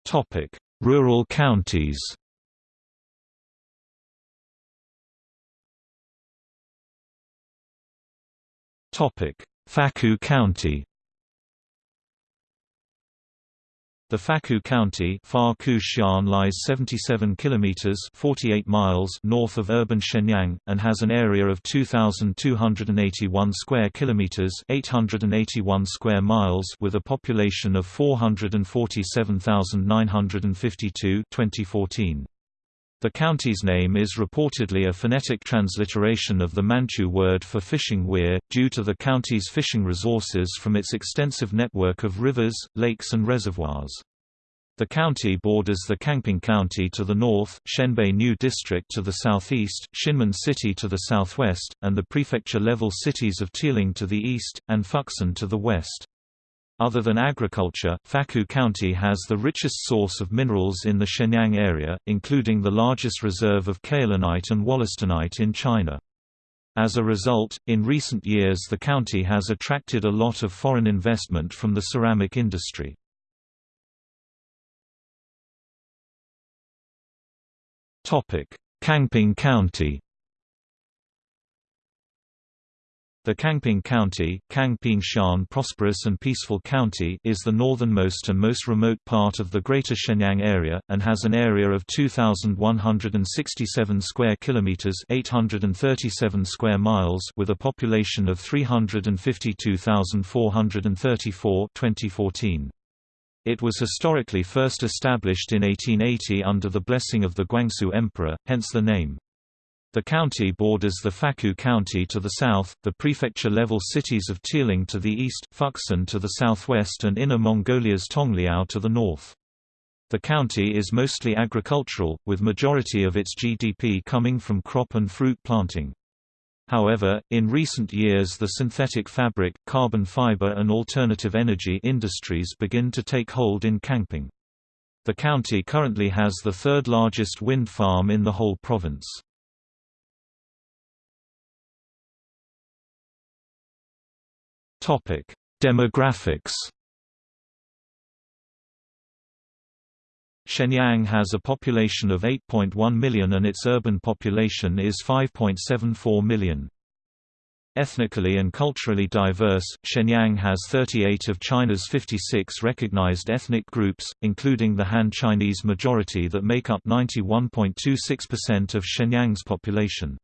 Speaker 2: Topic: Rural counties. Faku County The Faku County lies 77 kilometers (48 miles) north of urban Shenyang and has an area of 2281 square kilometers (881 square miles) with a population of 447,952 2014. The county's name is reportedly a phonetic transliteration of the Manchu word for fishing weir, due to the county's fishing resources from its extensive network of rivers, lakes and reservoirs. The county borders the Kangping County to the north, Shenbei New District to the southeast, Xinmin City to the southwest, and the prefecture-level cities of Tieling to the east, and Fuxin to the west. Other than agriculture, Faku County has the richest source of minerals in the Shenyang area, including the largest reserve of kaolinite and wollastonite in China. As a result, in recent years the county has attracted a lot of foreign investment from the ceramic industry. Kangping County The Kangping County Kangping Prosperous and Peaceful County is the northernmost and most remote part of the Greater Shenyang area, and has an area of 2,167 square kilometers 837 square miles with a population of 352,434 2014. It was historically first established in 1880 under the blessing of the Guangxu Emperor, hence the name. The county borders the Faku County to the south, the prefecture-level cities of Tieling to the east, Fuxin to the southwest and Inner Mongolia's Tongliao to the north. The county is mostly agricultural, with majority of its GDP coming from crop and fruit planting. However, in recent years the synthetic fabric, carbon fiber and alternative energy industries begin to take hold in Kangping. The county currently has the third largest wind farm in the whole province. Topic: Demographics. Shenyang has a population of 8.1 million and its urban population is 5.74 million. Ethnically and culturally diverse, Shenyang has 38 of China's 56 recognized ethnic groups, including the Han Chinese majority that make up 91.26% of Shenyang's population.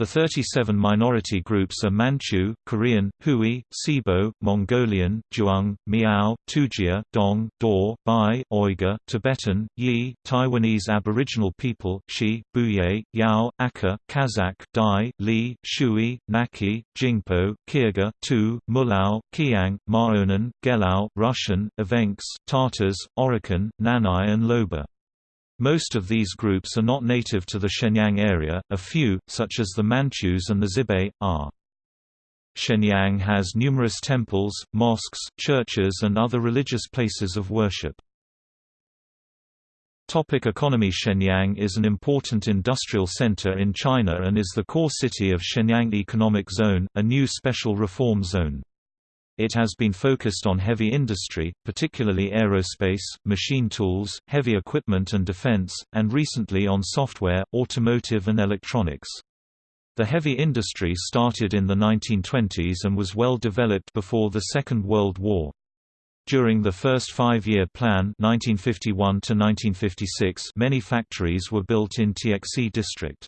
Speaker 2: The 37 minority groups are Manchu, Korean, Hui, Sibo, Mongolian, Zhuang, Miao, Tujia, Dong, Daur, Bai, Uyghur, Tibetan, Yi, Taiwanese Aboriginal people, Xi, Buye, Yao, Akha, Kazakh, Dai, Li, Shui, Naki, Jingpo, Kyrgyz, Tu, Mulao, Qiang, Maonan, Gelao, Russian, Evenks, Tatars, Oroqen, Nanai and Loba. Most of these groups are not native to the Shenyang area, a few, such as the Manchus and the Xibe, are. Shenyang has numerous temples, mosques, churches and other religious places of worship. Topic economy Shenyang is an important industrial center in China and is the core city of Shenyang Economic Zone, a new special reform zone. It has been focused on heavy industry, particularly aerospace, machine tools, heavy equipment and defense, and recently on software, automotive and electronics. The heavy industry started in the 1920s and was well developed before the Second World War. During the first five-year plan 1951 many factories were built in Tiexi district.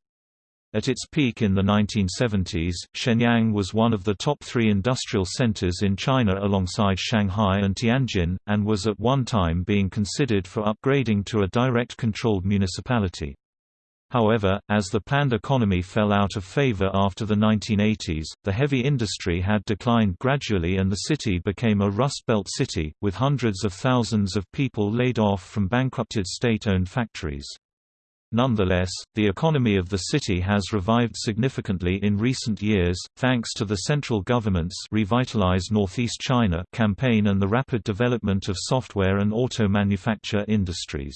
Speaker 2: At its peak in the 1970s, Shenyang was one of the top three industrial centers in China alongside Shanghai and Tianjin, and was at one time being considered for upgrading to a direct-controlled municipality. However, as the planned economy fell out of favor after the 1980s, the heavy industry had declined gradually and the city became a Rust Belt city, with hundreds of thousands of people laid off from bankrupted state-owned factories. Nonetheless, the economy of the city has revived significantly in recent years, thanks to the central government's Revitalize Northeast China campaign and the rapid development of software and auto manufacture industries.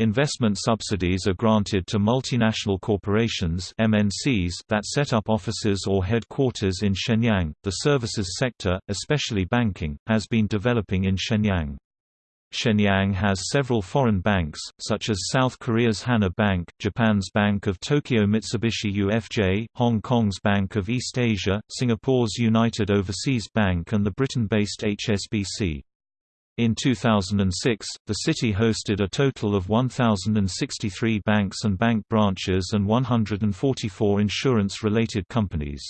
Speaker 2: Investment subsidies are granted to multinational corporations MNCs that set up offices or headquarters in Shenyang. The services sector, especially banking, has been developing in Shenyang. Shenyang has several foreign banks, such as South Korea's Hana Bank, Japan's Bank of Tokyo Mitsubishi UFJ, Hong Kong's Bank of East Asia, Singapore's United Overseas Bank and the Britain-based HSBC. In 2006, the city hosted a total of 1,063 banks and bank branches and 144 insurance-related companies.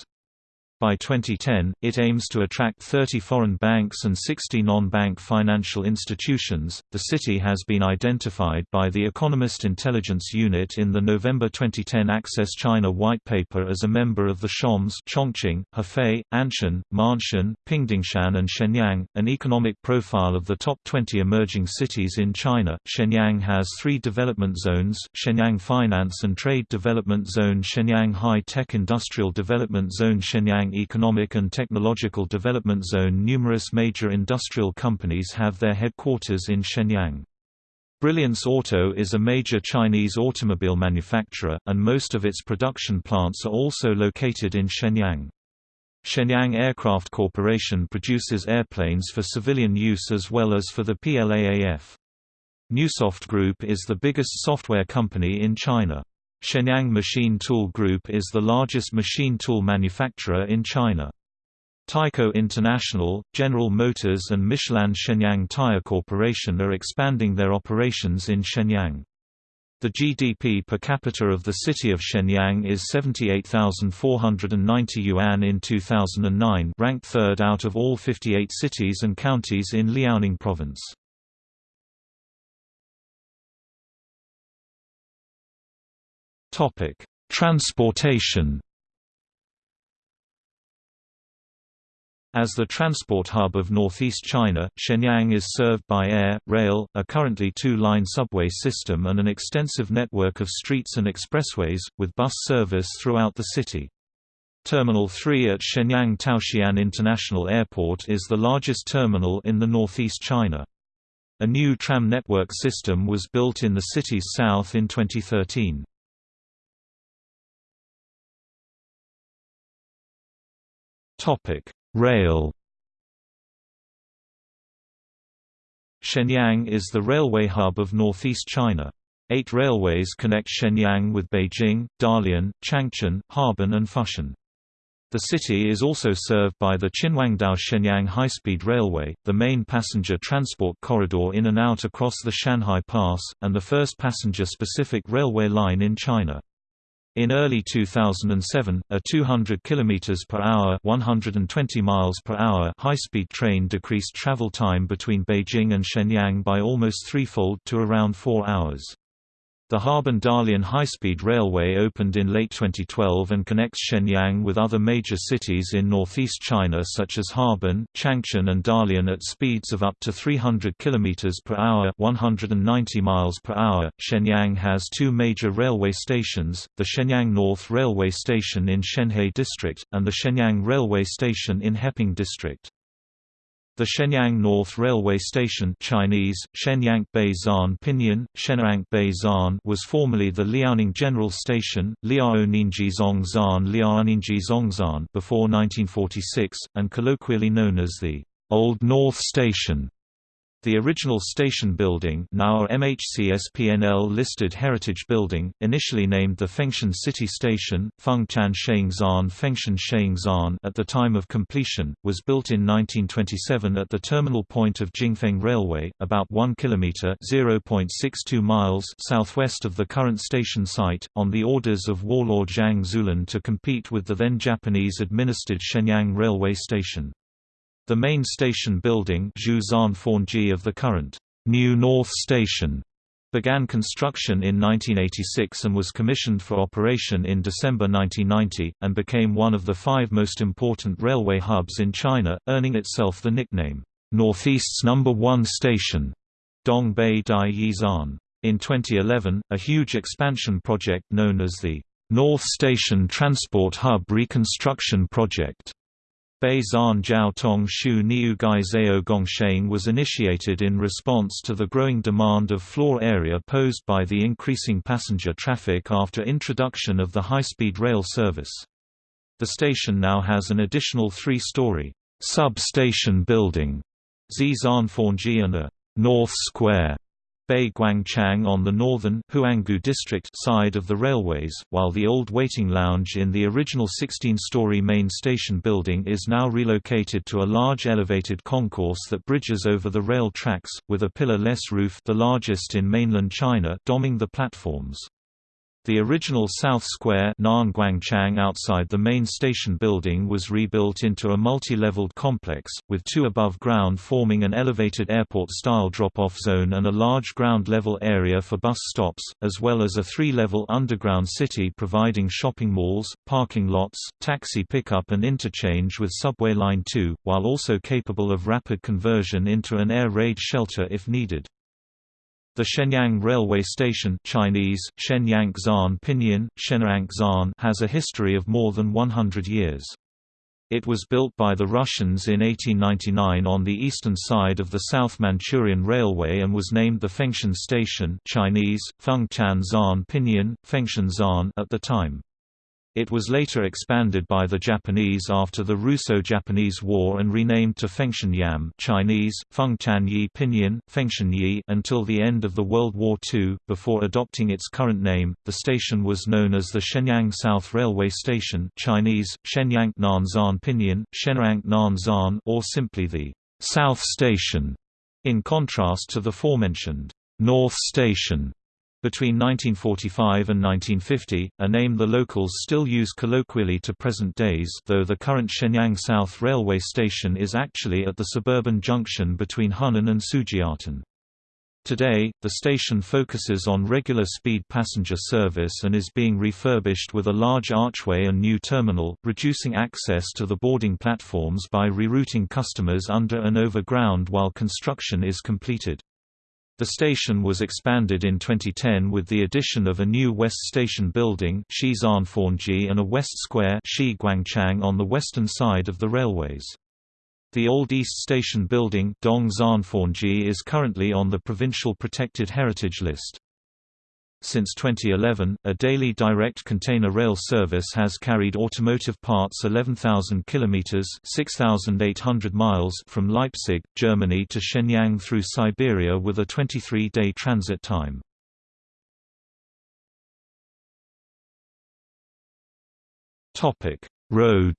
Speaker 2: By 2010, it aims to attract 30 foreign banks and 60 non-bank financial institutions. The city has been identified by the Economist Intelligence Unit in the November 2010 Access China White Paper as a member of the CHAMPS Chongqing, Hefei, Anshan, Ma'anshan, Pingdingshan and Shenyang, an economic profile of the top 20 emerging cities in China. Shenyang has three development zones, Shenyang Finance and Trade Development Zone Shenyang High Tech Industrial Development Zone Shenyang Economic and Technological Development Zone Numerous major industrial companies have their headquarters in Shenyang. Brilliance Auto is a major Chinese automobile manufacturer, and most of its production plants are also located in Shenyang. Shenyang Aircraft Corporation produces airplanes for civilian use as well as for the PLAAF. Neusoft Group is the biggest software company in China. Shenyang Machine Tool Group is the largest machine tool manufacturer in China. Tyco International, General Motors and Michelin Shenyang Tire Corporation are expanding their operations in Shenyang. The GDP per capita of the city of Shenyang is 78,490 yuan in 2009 ranked third out of all 58 cities and counties in Liaoning province. Topic: Transportation. As the transport hub of northeast China, Shenyang is served by air, rail, a currently two-line subway system and an extensive network of streets and expressways, with bus service throughout the city. Terminal 3 at Shenyang Taoxian International Airport is the largest terminal in the northeast China. A new tram network system was built in the city's south in 2013. Topic: Rail. Shenyang is the railway hub of northeast China. Eight railways connect Shenyang with Beijing, Dalian, Changchun, Harbin and Foshan. The city is also served by the Qinhuangdao Shenyang High-Speed Railway, the main passenger transport corridor in and out across the Shanhai Pass, and the first passenger-specific railway line in China. In early 2007, a 200 km per hour (120 miles per hour) high-speed train decreased travel time between Beijing and Shenyang by almost threefold to around 4 hours. The Harbin-Dalian high-speed railway opened in late 2012 and connects Shenyang with other major cities in northeast China such as Harbin, Changchun and Dalian at speeds of up to 300 km per hour 190 miles per hour. Shenyang has two major railway stations, the Shenyang North Railway Station in Shenhe District, and the Shenyang Railway Station in Heping District. The Shenyang North Railway Station Chinese, Shenyang Beizan Pinyin, Shenyang Beizan was formerly the Liaoning General Station, Liaoningji Zongzan Liaoningji Zongzan before 1946, and colloquially known as the Old North Station. The original station building now a MHCSPNL-listed heritage building, initially named the Fengtian City Station, Fengchan Shengzan Fengtian Shengzan at the time of completion, was built in 1927 at the terminal point of Jingfeng Railway, about 1 km (0.62 miles) southwest of the current station site, on the orders of warlord Zhang Zuolin to compete with the then Japanese-administered Shenyang Railway Station. The main station building of the current New North Station began construction in 1986 and was commissioned for operation in December 1990, and became one of the five most important railway hubs in China, earning itself the nickname, Northeast's number one station, Dongbei Dai Yizan. In 2011, a huge expansion project known as the North Station Transport Hub Reconstruction Project Bei Zan Shu Niu Gai Gongsheng was initiated in response to the growing demand of floor area posed by the increasing passenger traffic after introduction of the high-speed rail service. The station now has an additional three-story sub-station building, Zizan and a North Square Bei Guangchang on the northern Huanggu district side of the railways, while the old waiting lounge in the original 16-story main station building is now relocated to a large elevated concourse that bridges over the rail tracks, with a pillar-less roof the largest in mainland China doming the platforms. The original South Square outside the main station building was rebuilt into a multi-leveled complex, with two above ground forming an elevated airport-style drop-off zone and a large ground-level area for bus stops, as well as a three-level underground city providing shopping malls, parking lots, taxi pickup and interchange with Subway Line 2, while also capable of rapid conversion into an air raid shelter if needed. The Shenyang Railway Station Chinese, Shenyang Pinyin, Zan has a history of more than 100 years. It was built by the Russians in 1899 on the eastern side of the South Manchurian Railway and was named the Fengtian Station Chinese, Fengchan Zan Pinyin, Fengtian Zan at the time. It was later expanded by the Japanese after the Russo-Japanese War and renamed to Fengtian Chinese, Fengtianyi Pinyin, Fengshanyi until the end of the World War II. Before adopting its current name, the station was known as the Shenyang South Railway Station Chinese, Shenyang Nanzan Pinyin, Shenyang Nanzan or simply the South Station, in contrast to the forementioned North Station between 1945 and 1950, a name the locals still use colloquially to present days though the current Shenyang South Railway Station is actually at the suburban junction between Hunan and Sujiatan. Today, the station focuses on regular speed passenger service and is being refurbished with a large archway and new terminal, reducing access to the boarding platforms by rerouting customers under and over ground while construction is completed. The station was expanded in 2010 with the addition of a new West Station building and a West Square on the western side of the railways. The old East Station building is currently on the Provincial Protected Heritage List. Since 2011, a daily direct container rail service has carried automotive parts 11,000 kilometers (6,800 miles) from Leipzig, Germany to Shenyang through Siberia with a 23-day transit time. Topic: Road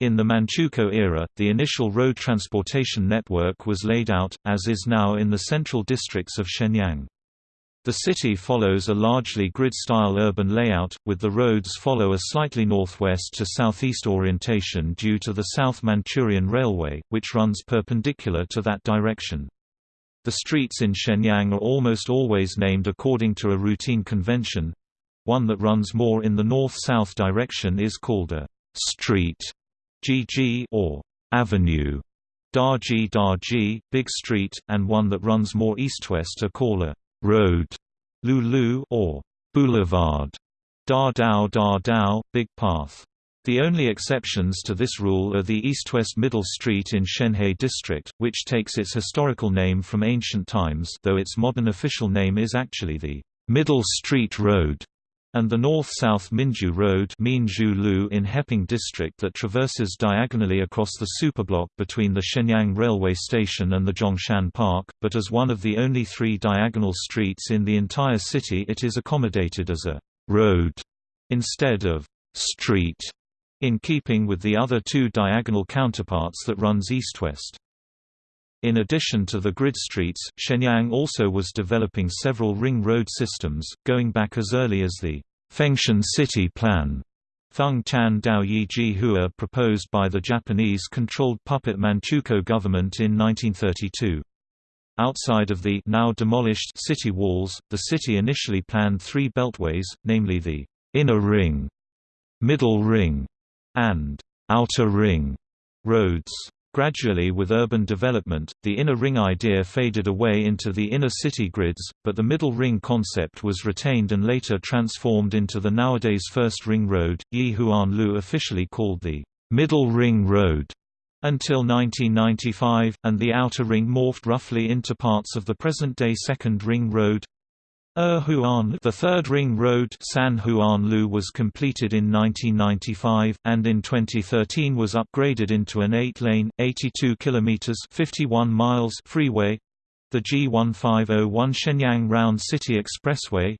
Speaker 2: In the Manchukuo era, the initial road transportation network was laid out, as is now in the central districts of Shenyang. The city follows a largely grid-style urban layout, with the roads follow a slightly northwest to southeast orientation due to the South Manchurian Railway, which runs perpendicular to that direction. The streets in Shenyang are almost always named according to a routine convention. One that runs more in the north-south direction is called a street GG or avenue. Daji Daji, Big Street, and one that runs more east-west are called a road, Lulu or boulevard, Da Dao Da Dao, Big Path. The only exceptions to this rule are the east-west Middle Street in Shenhe District, which takes its historical name from ancient times though its modern official name is actually the Middle Street Road and the north-south Minju Road in Heping District that traverses diagonally across the superblock between the Shenyang Railway Station and the Zhongshan Park, but as one of the only three diagonal streets in the entire city it is accommodated as a «road» instead of «street», in keeping with the other two diagonal counterparts that runs east-west. In addition to the grid streets, Shenyang also was developing several ring road systems, going back as early as the Fengtian City Plan. Feng Tan Daoyi Jihua proposed by the Japanese-controlled puppet Manchukuo government in 1932. Outside of the now demolished city walls, the city initially planned three beltways, namely the inner ring, middle ring, and outer ring roads. Gradually with urban development, the inner ring idea faded away into the inner city grids, but the middle ring concept was retained and later transformed into the nowadays first ring road, Yi Huan Lu officially called the Middle Ring Road until 1995, and the outer ring morphed roughly into parts of the present-day Second Ring Road, Er the third ring road San was completed in 1995, and in 2013 was upgraded into an 8-lane, 82 km 51 miles freeway the G1501 Shenyang Round City Expressway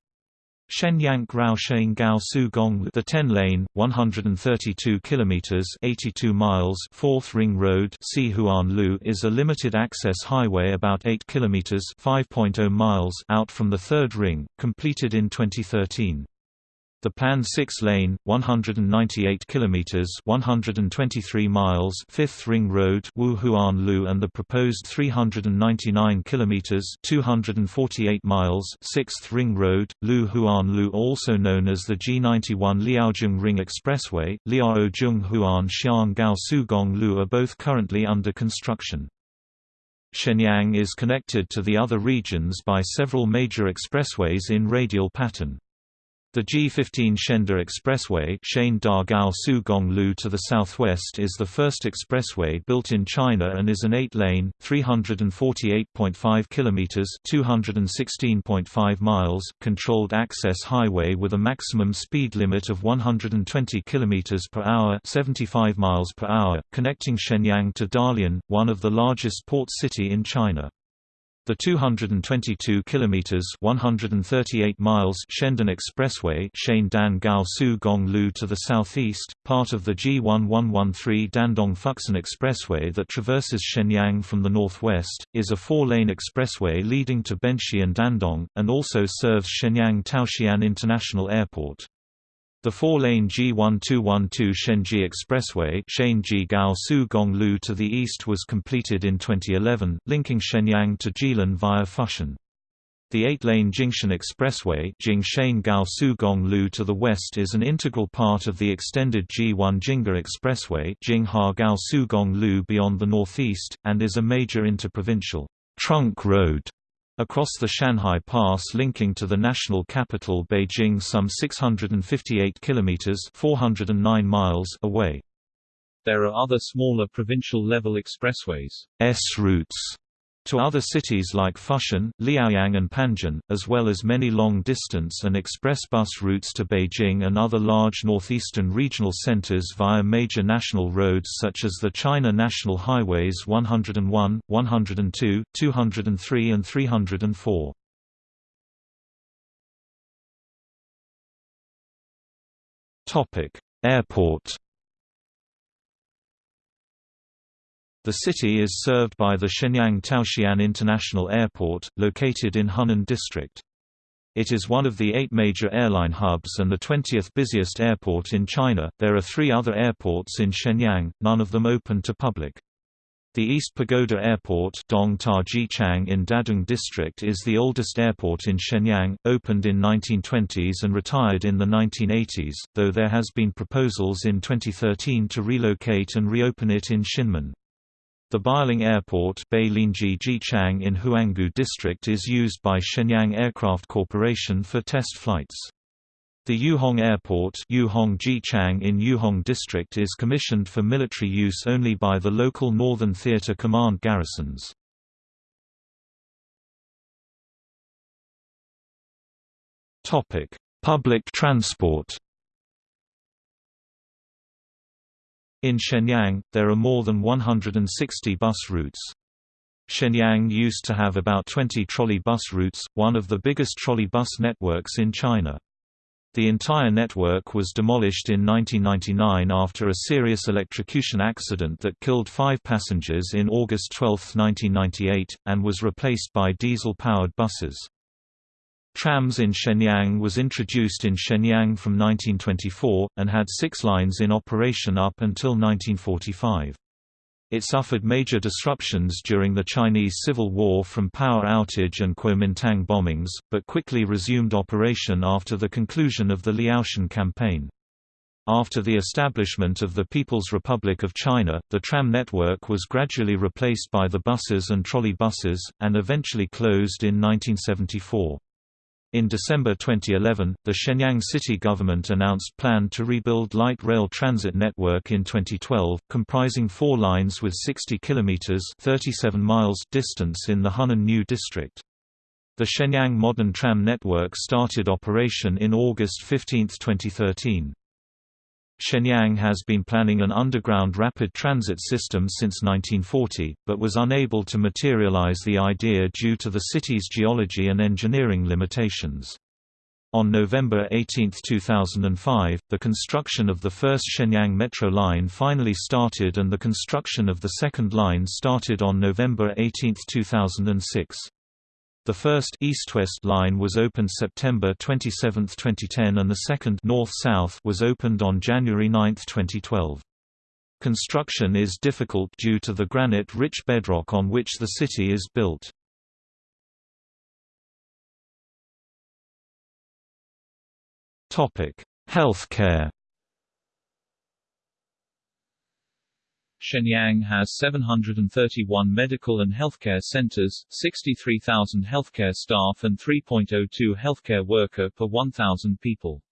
Speaker 2: Shenyang Raosheng Gao Su Gong the 10-lane 132 kilometers 82 miles 4th Ring Road Lu is a limited access highway about 8 kilometers 5.0 miles out from the 3rd ring completed in 2013 the planned 6-lane, 198 kilometers (123 miles) Fifth Ring Road, Wuhuan-Lu, and the proposed 399 kilometers (248 miles) Sixth Ring Road, Lu Huan-Lu, also known as the G91 Liaozhong Ring Expressway, Liaozhong Huan Xiang Gao Sugong Lu, are both currently under construction. Shenyang is connected to the other regions by several major expressways in radial pattern. The G15 Shenda Expressway to the southwest is the first expressway built in China and is an 8-lane, 348.5 km (216.5 miles) controlled access highway with a maximum speed limit of 120 km per hour (75 miles per hour), connecting Shenyang to Dalian, one of the largest port city in China. The 222 kilometers (138 miles) Shendan Expressway, Shendan Gaosu Gonglu to the southeast, part of the G1113 Dandong Fuxin Expressway that traverses Shenyang from the northwest, is a four-lane expressway leading to Benxi and Dandong, and also serves Shenyang Taoxian International Airport. The four-lane G1212 Shenji Expressway Gonglu to the east was completed in 2011, linking Shenyang to Jilin via Fushun. The eight-lane Jingshan Expressway Gonglu to the west is an integral part of the extended G1 Jingha Expressway Gonglu beyond the northeast, and is a major interprovincial trunk road Across the Shanhai Pass linking to the national capital Beijing some 658 kilometers 409 miles away.
Speaker 1: There are other smaller provincial-level expressways
Speaker 2: S routes to other cities like Fushun, Liaoyang and Panjin, as well as many long-distance and express bus routes to Beijing and other large northeastern regional centers via major national roads such as the China National Highways 101, 102, 203 and 304. Airport The city is served by the Shenyang Taoxian International Airport, located in Hunan District. It is one of the eight major airline hubs and the 20th busiest airport in China. There are three other airports in Shenyang, none of them open to public. The East Pagoda Airport Dong Ta in Dadong District is the oldest airport in Shenyang, opened in 1920s and retired in the 1980s, though there has been proposals in 2013 to relocate and reopen it in Xinmin. The Beiling Airport in Huanggu District is used by Shenyang Aircraft Corporation for test flights. The Yuhong Airport Yuhong in Yuhong District is commissioned for military use only by the local Northern Theater Command garrisons. Public transport In Shenyang, there are more than 160 bus routes. Shenyang used to have about 20 trolley bus routes, one of the biggest trolley bus networks in China. The entire network was demolished in 1999 after a serious electrocution accident that killed five passengers in August 12, 1998, and was replaced by diesel-powered buses. Trams in Shenyang was introduced in Shenyang from 1924, and had six lines in operation up until 1945. It suffered major disruptions during the Chinese Civil War from power outage and Kuomintang bombings, but quickly resumed operation after the conclusion of the Liaoshen campaign. After the establishment of the People's Republic of China, the tram network was gradually replaced by the buses and trolley buses, and eventually closed in 1974. In December 2011, the Shenyang city government announced plan to rebuild light rail transit network in 2012, comprising four lines with 60 kilometers (37 miles) distance in the Hunnan New District. The Shenyang Modern Tram Network started operation in August 15, 2013. Shenyang has been planning an underground rapid transit system since 1940, but was unable to materialize the idea due to the city's geology and engineering limitations. On November 18, 2005, the construction of the first Shenyang Metro line finally started and the construction of the second line started on November 18, 2006. The first east-west line was opened September 27, 2010 and the second north-south was opened on January 9, 2012. Construction is difficult due to the granite-rich bedrock on which the city is built. Healthcare
Speaker 1: Shenyang has 731 medical and healthcare centers, 63,000 healthcare staff and 3.02 healthcare worker per 1,000 people.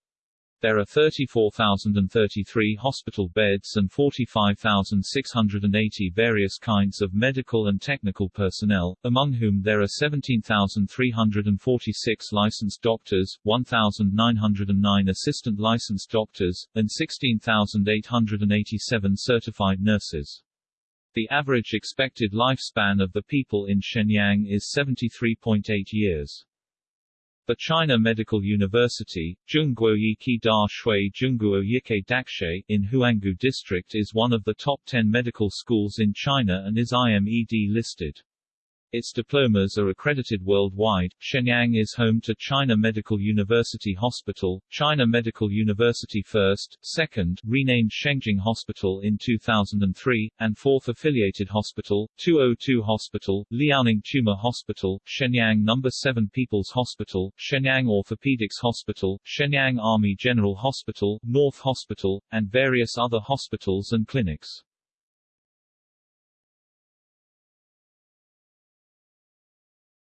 Speaker 1: There are 34,033 hospital beds and 45,680 various kinds of medical and technical personnel, among whom there are 17,346 licensed doctors, 1,909 assistant licensed doctors, and 16,887 certified nurses. The average expected lifespan of the people in Shenyang is 73.8 years. The China Medical University, Zhongguoyiki Da Shui Zhongguoyike Dakshe in Huanggu District is one of the top 10 medical schools in China and is IMED listed. Its diplomas are accredited worldwide. Shenyang is home to China Medical University Hospital, China Medical University First, Second, renamed Shengjing Hospital in 2003, and fourth affiliated hospital, 202 Hospital, Liaoning Tumor Hospital, Shenyang No. 7 People's Hospital, Shenyang Orthopedics Hospital, Shenyang Army General Hospital, North Hospital, and various other hospitals and clinics.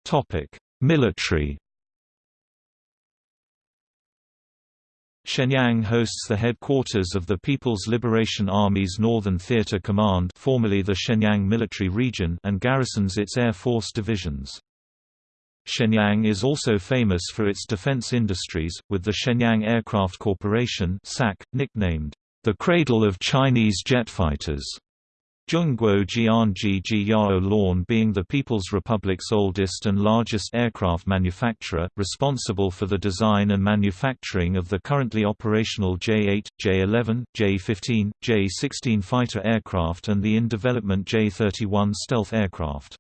Speaker 2: Topic: Military. Shenyang hosts the headquarters of the People's Liberation Army's Northern Theater Command formerly the Shenyang Military Region and garrisons its Air Force divisions. Shenyang is also famous for its defense industries, with the Shenyang Aircraft Corporation SAC, nicknamed, "...the cradle of Chinese jet fighters." Zhongguo Jianji Yao Lawn being the People's Republic's oldest and largest aircraft manufacturer, responsible for the design and manufacturing of the currently operational J-8, J-11, J-15, J-16 fighter aircraft and the in-development J-31 stealth aircraft.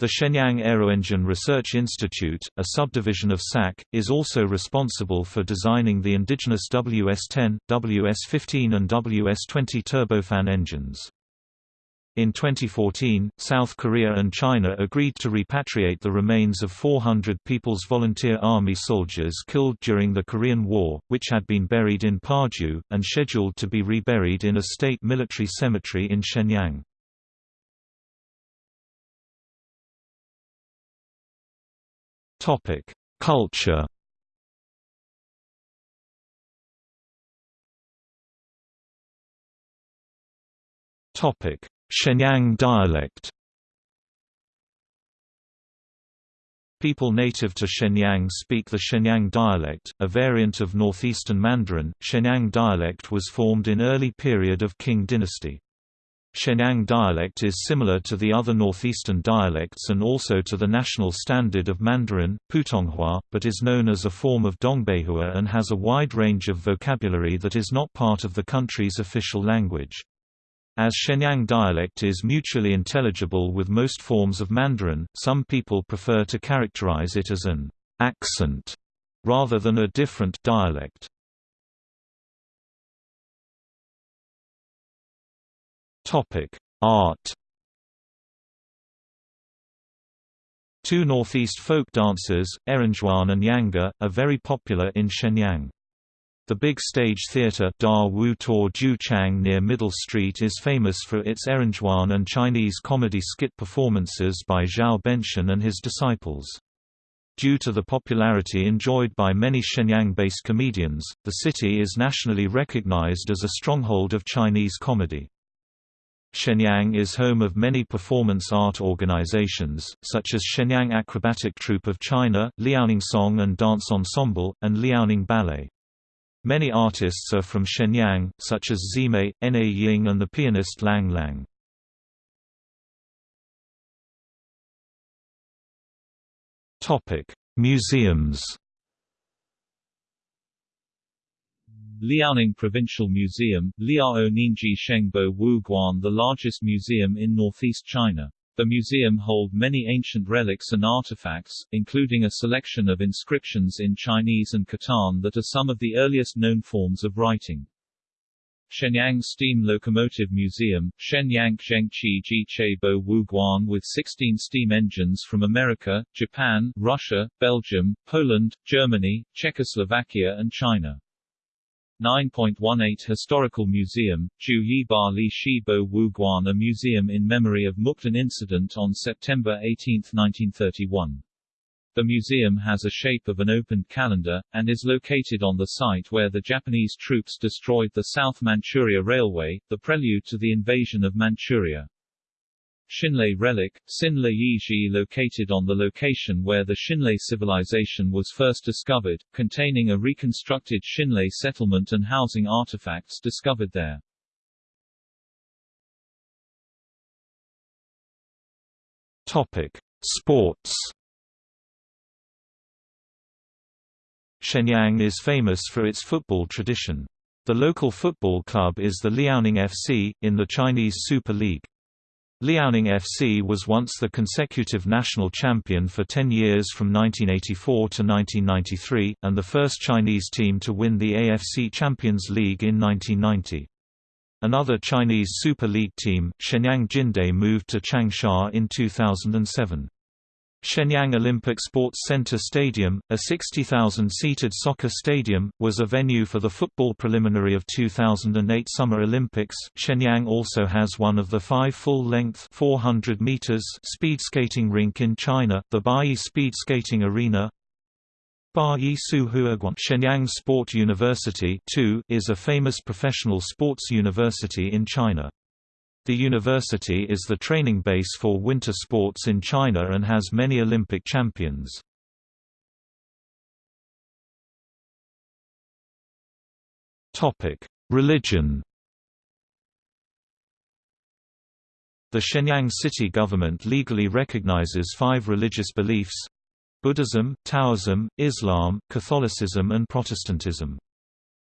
Speaker 2: The Shenyang Aeroengine Research Institute, a subdivision of SAC, is also responsible for designing the indigenous WS-10, WS-15 and WS-20 turbofan engines. In 2014, South Korea and China agreed to repatriate the remains of 400 People's Volunteer Army soldiers killed during the Korean War, which had been buried in Paju, and scheduled to be reburied in a state military cemetery in Shenyang. Culture. Topic: Shenyang dialect. People native to Shenyang speak the Shenyang dialect, a variant of northeastern Mandarin. Shenyang dialect was formed in early period of Qing dynasty. Shenyang dialect is similar to the other northeastern dialects and also to the national standard of Mandarin, Putonghua, but is known as a form of Dongbeihua and has a wide range of vocabulary that is not part of the country's official language. As Shenyang dialect is mutually intelligible with most forms of Mandarin, some people prefer to characterize it as an accent rather than a different dialect. Topic: Art. Two Northeast folk dances, Errenzhuan and Yanga, are very popular in Shenyang. The big stage theatre Da Wu Tor Ju Chang near Middle Street is famous for its Errenzhuan and Chinese comedy skit performances by Zhao Benshan and his disciples. Due to the popularity enjoyed by many Shenyang-based comedians, the city is nationally recognized as a stronghold of Chinese comedy. Shenyang is home of many performance art organizations, such as Shenyang Acrobatic Troupe of China, Liaoning Song and Dance Ensemble, and Liaoning Ballet. Many artists are from Shenyang, such as Zimei, Na Ying and the pianist Lang Lang. Museums
Speaker 1: Liaoning Provincial Museum, Liao Ninji Shengbo Wuguan the largest museum in northeast China. The museum hold many ancient relics and artifacts, including a selection of inscriptions in Chinese and Khitan that are some of the earliest known forms of writing. Shenyang Steam Locomotive Museum, Shenyang Zhengqi Jichebo Wuguan with 16 steam engines from America, Japan, Russia, Belgium, Poland, Germany, Czechoslovakia and China. 9.18 Historical Museum, Ju Yiba Li Shibo Wuguan A museum in memory of Mukden incident on September 18, 1931. The museum has a shape of an opened calendar, and is located on the site where the Japanese troops destroyed the South Manchuria Railway, the prelude to the invasion of Manchuria. Xinle relic, Xinle Yiji located on the location where the Xinle civilization was first discovered, containing a reconstructed Xinle settlement and housing artifacts discovered there.
Speaker 2: Topic: Sports. Shenyang is famous for its football tradition. The local football club is the Liaoning FC, in the Chinese Super League. Liaoning FC was once the consecutive national champion for 10 years from 1984 to 1993, and the first Chinese team to win the AFC Champions League in 1990. Another Chinese Super League team, Shenyang Jinde moved to Changsha in 2007. Shenyang Olympic Sports Center Stadium, a 60,000-seated soccer stadium, was a venue for the football preliminary of 2008 Summer Olympics. Shenyang also has one of the five full-length 400 meters speed skating rink in China, the Bayi Speed Skating Arena. Bayi Suhuaguan Shenyang Sport University is a famous professional sports university in China. The university is the training base for winter sports in China and has many Olympic champions. Religion The Shenyang city government legally recognizes five religious beliefs Buddhism, Taoism, Islam, Catholicism and Protestantism.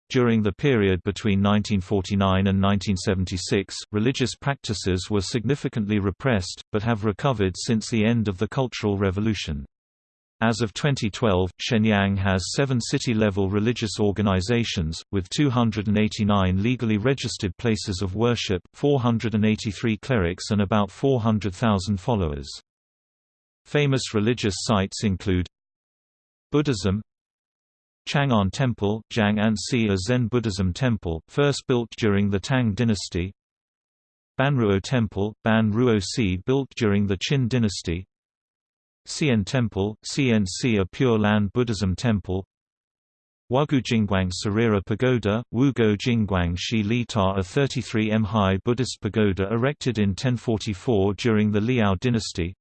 Speaker 2: During the period between 1949 and 1976, religious practices were significantly repressed, but have recovered since the end of the Cultural Revolution. As of 2012, Shenyang has seven city-level religious organizations, with 289 legally registered places of worship, 483 clerics and about 400,000 followers. Famous religious sites include Buddhism Chang'an Temple, Jiang'an a Zen Buddhism temple, first built during the Tang dynasty. Banruo Temple, Ban Si built during the Qin dynasty. Xian Temple, Xian a Pure Land Buddhism temple. Wugu Jingguang Sarira Pagoda, Wugo Jingguang Shi Li Ta a 33 m high Buddhist pagoda erected in 1044 during the Liao dynasty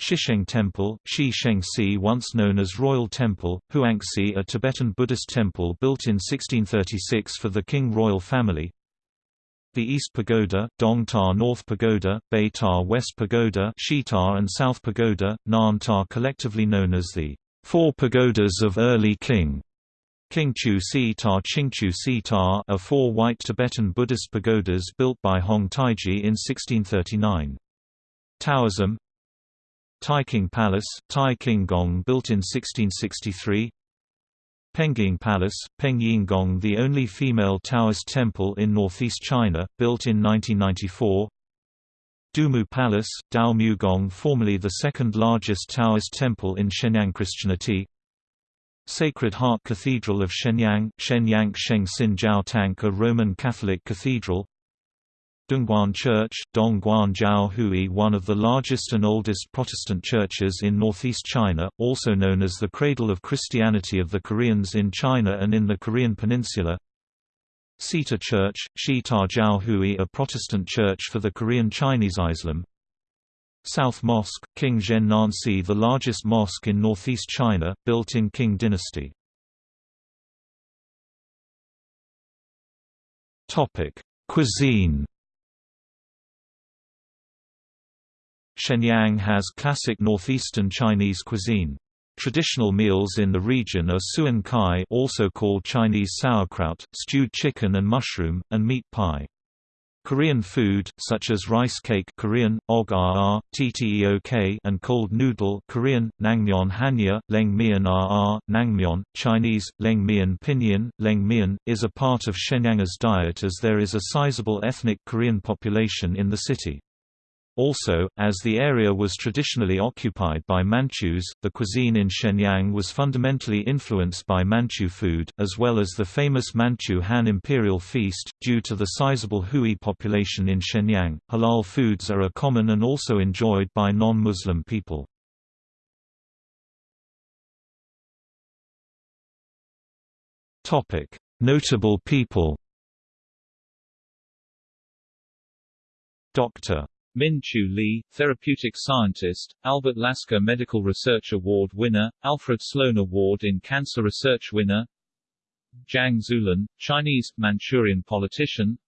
Speaker 2: Shisheng Temple, Shi Shengsi, once known as Royal Temple, Huangsi a Tibetan Buddhist temple built in 1636 for the Qing royal family The East Pagoda, Dong Ta North Pagoda, Bei Ta West Pagoda Shi Ta and South Pagoda, Nan Ta collectively known as the Four Pagodas of Early Qing. Qingchu Si Ta Qingchu Si Ta are four white Tibetan Buddhist pagodas built by Hong Taiji in 1639. Taoism Taikang Palace, Tai King Gong built in 1663 Pengying Palace, Pengying Gong, the only female Taoist temple in northeast China, built in 1994 Dumu Palace, Dao Gong formerly the second largest Taoist temple in Shenyang Christianity. Sacred Heart Cathedral of Shenyang, Shenyang Sheng Sin Jiao Tank a Roman Catholic cathedral Dongguan Church, Dongguan Jiao Hui one of the largest and oldest Protestant churches in northeast China, also known as the cradle of Christianity of the Koreans in China and in the Korean peninsula. Xita Church, Shi Jiao Hui a Protestant church for the Korean Chinese Islam. South Mosque, King Zhen the largest mosque in northeast China, built in Qing dynasty. Cuisine Shenyang has classic northeastern Chinese cuisine. Traditional meals in the region are suan cai also called Chinese sauerkraut, stewed chicken and mushroom, and meat pie. Korean food, such as rice cake Korean, og tteok and cold noodle Korean, nangmyeon hanya, lengmyeon rr, nangmyeon, Chinese, lengmyeon pinyin, lengmyeon, is a part of Shenyang's diet as there is a sizable ethnic Korean population in the city. Also, as the area was traditionally occupied by Manchus, the cuisine in Shenyang was fundamentally influenced by Manchu food, as well as the famous Manchu Han Imperial Feast. Due to the sizable Hui population in Shenyang, halal foods are a common and also enjoyed by non-Muslim people. Topic: Notable people. Dr.
Speaker 1: Min-Chu Lee, therapeutic scientist, Albert Lasker Medical Research Award winner, Alfred Sloan Award in Cancer Research winner Zhang Zuolin, Chinese, Manchurian politician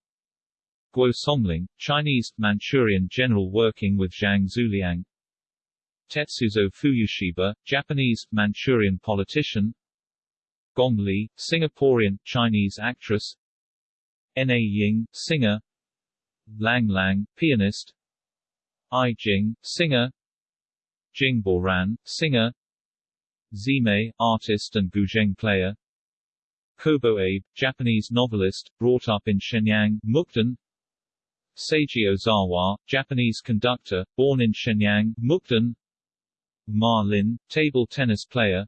Speaker 1: Guo Songling, Chinese, Manchurian general working with Zhang Xueliang Tetsuzo Fuyushiba, Japanese, Manchurian politician Gong Li, Singaporean, Chinese actress N. A. Ying, singer Lang Lang, pianist I Jing, singer. Jing Boran, singer. Zimei, artist and guzheng player. Kobo Abe, Japanese novelist, brought up in Shenyang, Mukden. Seiji Ozawa, Japanese conductor, born in Shenyang, Mukden. Ma Lin, table tennis player.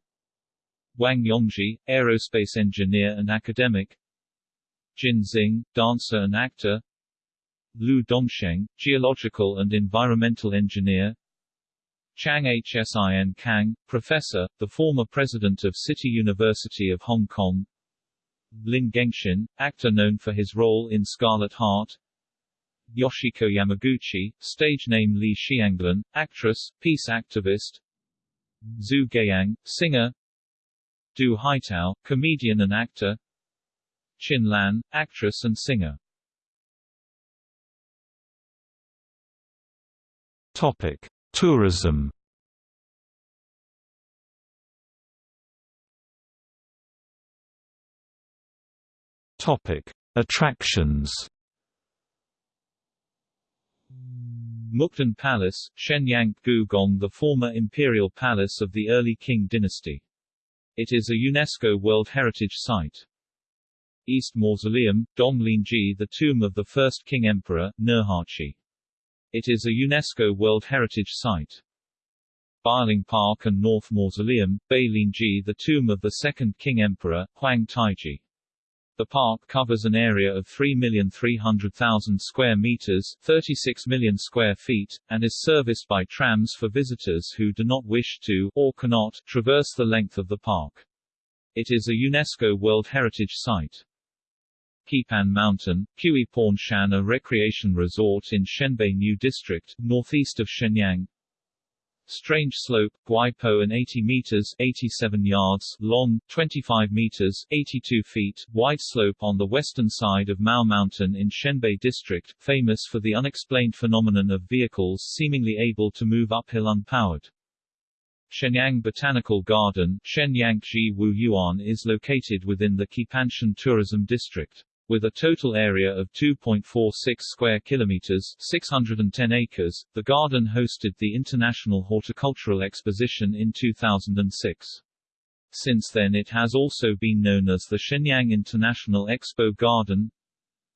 Speaker 1: Wang Yongzhi, aerospace engineer and academic. Jin Xing, dancer and actor Lu Dongsheng, geological and environmental engineer. Chang Hsin Kang, professor, the former president of City University of Hong Kong. Lin Gengxin, actor known for his role in Scarlet Heart. Yoshiko Yamaguchi, stage name Li Xianglan, actress, peace activist. Zhu Guiyang, singer. Du Haitao, comedian and actor. Qin Lan, actress and singer
Speaker 2: Topic: Tourism. Topic: Attractions.
Speaker 1: Mukden Palace, Shenyang Gugong the former imperial palace of the early Qing dynasty. It is a UNESCO World Heritage Site. East Mausoleum, Donglingji the tomb of the first Qing Emperor, Nurhaci. It is a UNESCO World Heritage Site. Beiling Park and North Mausoleum, Beilingji the tomb of the second Qing Emperor, Huang Taiji. The park covers an area of 3,300,000 square meters 36 million square feet, and is serviced by trams for visitors who do not wish to, or cannot, traverse the length of the park. It is a UNESCO World Heritage Site. Qipan Mountain, Kui Qiwi Shan a recreation resort in Shenbei New District, northeast of Shenyang. Strange Slope, Guaipo and 80 meters 87 yards long, 25 meters 82 feet wide slope on the western side of Mao Mountain in Shenbei District, famous for the unexplained phenomenon of vehicles seemingly able to move uphill unpowered. Shenyang Botanical Garden Shenyang Wu Yuan is located within the Qipanshan Tourism District. With a total area of 2.46 square kilometers, 610 acres, the garden hosted the International Horticultural Exposition in 2006. Since then it has also been known as the Shenyang International Expo Garden.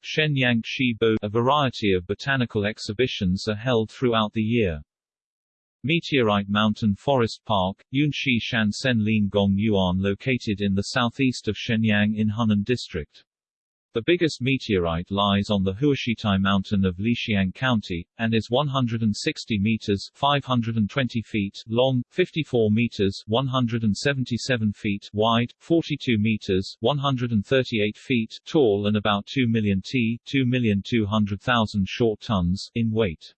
Speaker 1: Shenyang Shibo, a variety of botanical exhibitions are held throughout the year. Meteorite Mountain Forest Park, Yunshi Shansen Lin Gong Yuan located in the southeast of Shenyang in Hunnan District. The biggest meteorite lies on the Huashitai mountain of Lixiang County, and is 160 meters 520 feet long, 54 meters 177 feet wide, 42 meters 138 feet tall and about 2 million t 2,200,000 short tons in weight.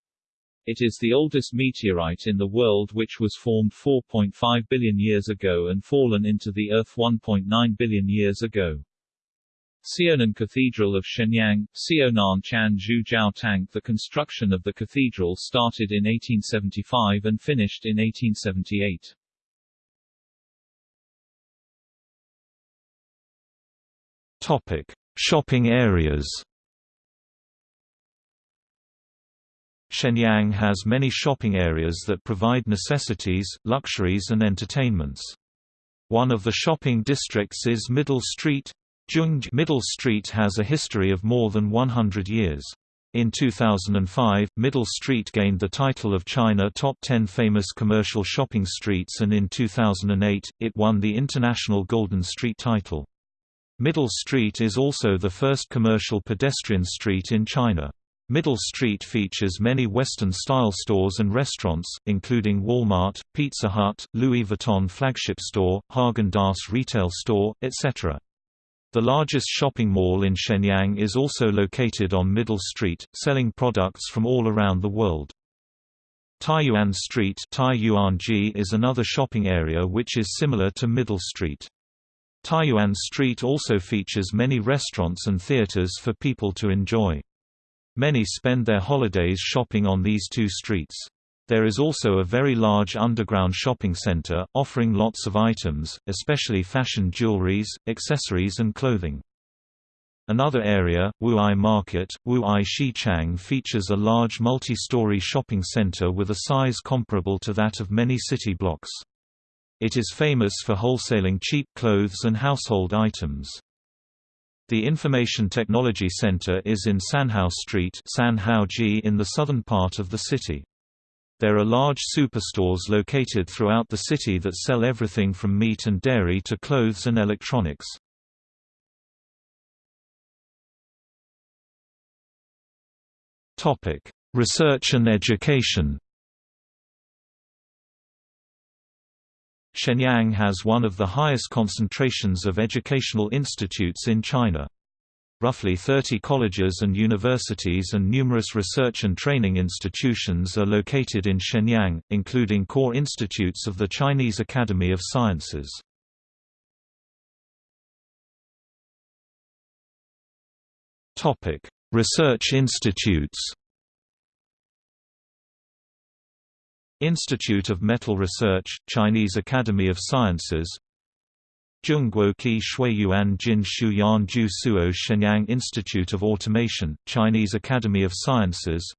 Speaker 1: It is the oldest meteorite in the world which was formed 4.5 billion years ago and fallen into the Earth 1.9 billion years ago. Xiaonan Cathedral of Shenyang, Xiaonan Chan Zhu Jiao The construction of the cathedral started in 1875 and finished in 1878.
Speaker 2: Topic: Shopping areas. Shenyang has many shopping areas that provide necessities, luxuries and entertainments. One of the shopping districts is Middle Street, Zhengzhi Middle Street has a history of more than 100 years. In 2005, Middle Street gained the title of China Top 10 Famous Commercial Shopping Streets and in 2008, it won the International Golden Street title. Middle Street is also the first commercial pedestrian street in China. Middle Street features many Western-style stores and restaurants, including Walmart, Pizza Hut, Louis Vuitton flagship store, Häagen-Dazs retail store, etc. The largest shopping mall in Shenyang is also located on Middle Street, selling products from all around the world. Taiyuan Street is another shopping area which is similar to Middle Street. Taiyuan Street also features many restaurants and theaters for people to enjoy. Many spend their holidays shopping on these two streets. There is also a very large underground shopping center, offering lots of items, especially fashion jewelries, accessories and clothing. Another area, Wu'ai Market, Wu'ai Xichang features a large multi-story shopping center with a size comparable to that of many city blocks. It is famous for wholesaling cheap clothes and household items. The Information Technology Center is in Sanhao Street in the southern part of the city. There are large superstores located throughout the city that sell everything from meat and dairy to clothes and electronics. Topic: Research and education. Shenyang has one of the highest concentrations of educational institutes in China. Roughly 30 colleges and universities and numerous research and training institutions are located in Shenyang, including core institutes of the Chinese Academy of Sciences. Research institutes Institute of Metal Research, Chinese Academy of Sciences Zhongguo Qi Shuiyuan Jin Shuyan Ju Suo Shenyang Institute of Automation, Chinese Academy of Sciences.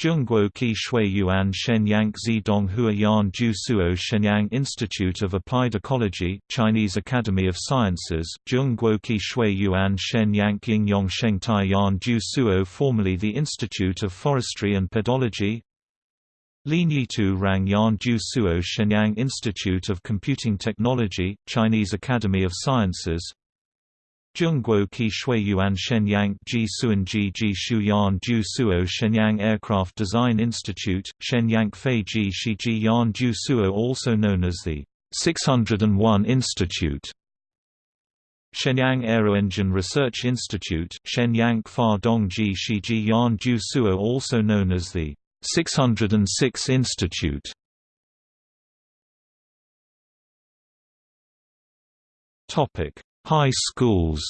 Speaker 2: Zhongguo Qi Shuiyuan Shenyang Zidong Huayan Ju Suo Shenyang Institute of Applied Ecology, Chinese Academy of Sciences. Zhongguo Qi Shuiyuan Shenyang Yingyong Shengtaiyan Ju Suo formerly the Institute of Forestry and Pedology Linyitu Rang Yan Ju Suo Shenyang Institute of Computing Technology, Chinese Academy of Sciences. Zhongguo Qi Shuiyuan Shenyang Ji Suanji Ji Shuyan Ju Suo Shenyang Aircraft Design Institute, Shenyang Fei Ji Shiji Yan Ju Suo also known as the 601 Institute. Shenyang Aeroengine Research Institute, Shenyang Fa dong Dongji Shiji Yan Ju Suo also known as the 606 Institute Topic: High schools.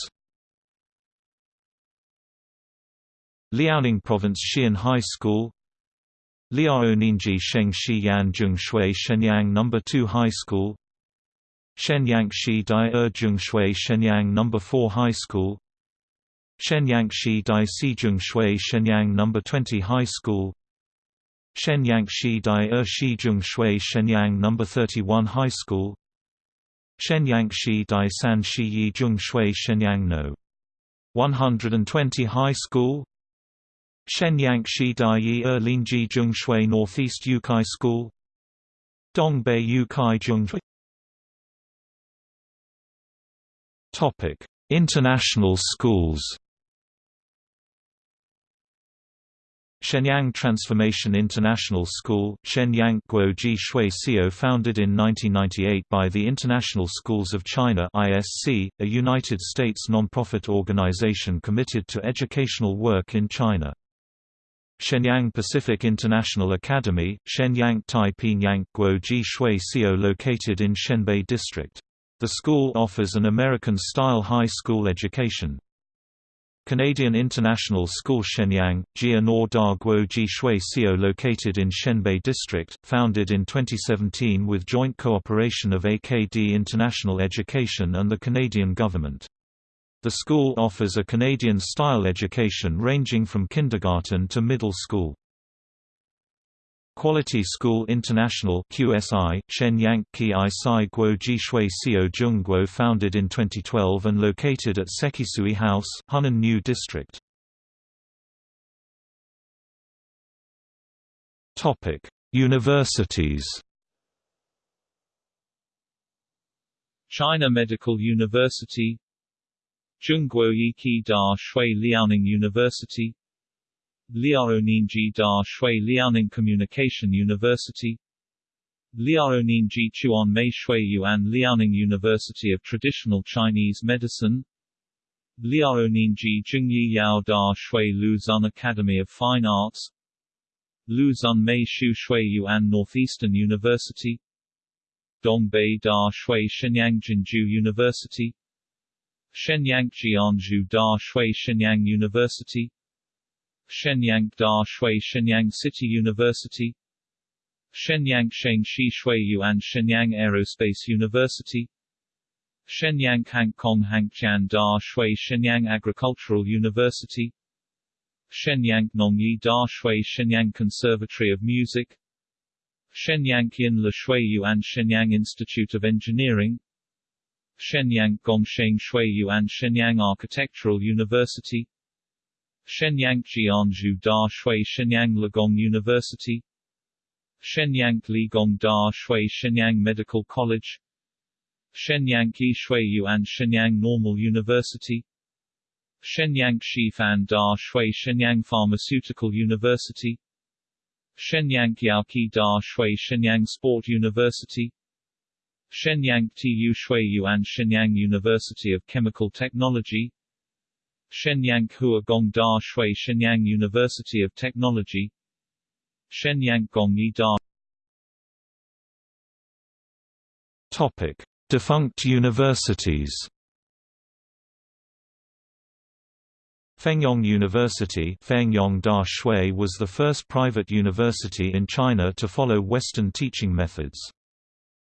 Speaker 2: Liaoning Province Xi'an High School Liaoninji Sheng Xiyan Zhongshui Shenyang No. 2 High School Shenyang Shi Dai Er Zhongshui Shenyang No. 4 High School Shenyang Shi Dai Si Zhongshui Shenyang No. 20 High School Shenyang Shi Dai Er Shi Shui Shenyang No. 31 High School Shenyang Shi Dai San Shi Yi Shui Shenyang No. 120 High School Shenyang Shi Dai Yi Er Linji Shui Northeast Yucai School Dongbei Yucai Zhongshui Topic: International schools Shenyang Transformation International School Shenyang Guoji Shui founded in 1998 by the International Schools of China ISC, a United States non-profit organization committed to educational work in China. Shenyang Pacific International Academy, Shenyang Taipingyang Guoji Shui Xiao located in Shenbei District. The school offers an American-style high school education. Canadian International School Shenyang, Jia Nor Da Guo Ji Shui Sio located in Shenbei District, founded in 2017 with joint cooperation of AKD International Education and the Canadian government. The school offers a Canadian-style education ranging from kindergarten to middle school. Quality School International QSI, Shenyang Ki Sai Guo Jishui Sio Zhongguo founded in 2012 and located at Sekisui House, Hunnan New District. Universities.
Speaker 1: China Medical University Zhongguo Yiki Da Shui Liaoning University Liaoninji Da Shui Liaoning Communication University Liaoninji Chuan Mei Shui Yuan Liaoning University of Traditional Chinese Medicine Liaoninji Jingyi Yao Da Shui Lu Xun Academy of Fine Arts Lu Xun Mei Shu Shui Yuan Northeastern University Dongbei Da Shui Shenyang Jianzhu University Shenyang Jianzhu Da Shui Shenyang University Shenyang Da Shui Shenyang City University. Shenyang Shengshi Shui Yuan Shenyang Aerospace University. Shenyang Hankong Hangjian Da Shui Shenyang Agricultural University. Shenyang Nongyi Da Shui Shenyang Conservatory of Music. Shenyang Qian Le Shui Yuan Shenyang Institute of Engineering. Shenyang Gongsheng Shui Yuan Shenyang Architectural University Shenyang Jianzhu Da Shui Shenyang Ligong University. Shenyang Ligong Da Shui Shenyang Medical College. Shenyang Qi Shui Yuan Shenyang Normal University. Shenyang Shifan Da Shui Shenyang Pharmaceutical University. Shenyang Yaoqi Da Shui Shenyang Sport University. Shenyang Tu Shui Yuan Shenyang University of Chemical Technology Shenyang Huagong Da Shui Shenyang University of Technology Shenyang Gongyi Da
Speaker 2: Topic: Defunct universities. Fengyong University Fengyong Da Shui was the first private university in China to follow Western teaching methods.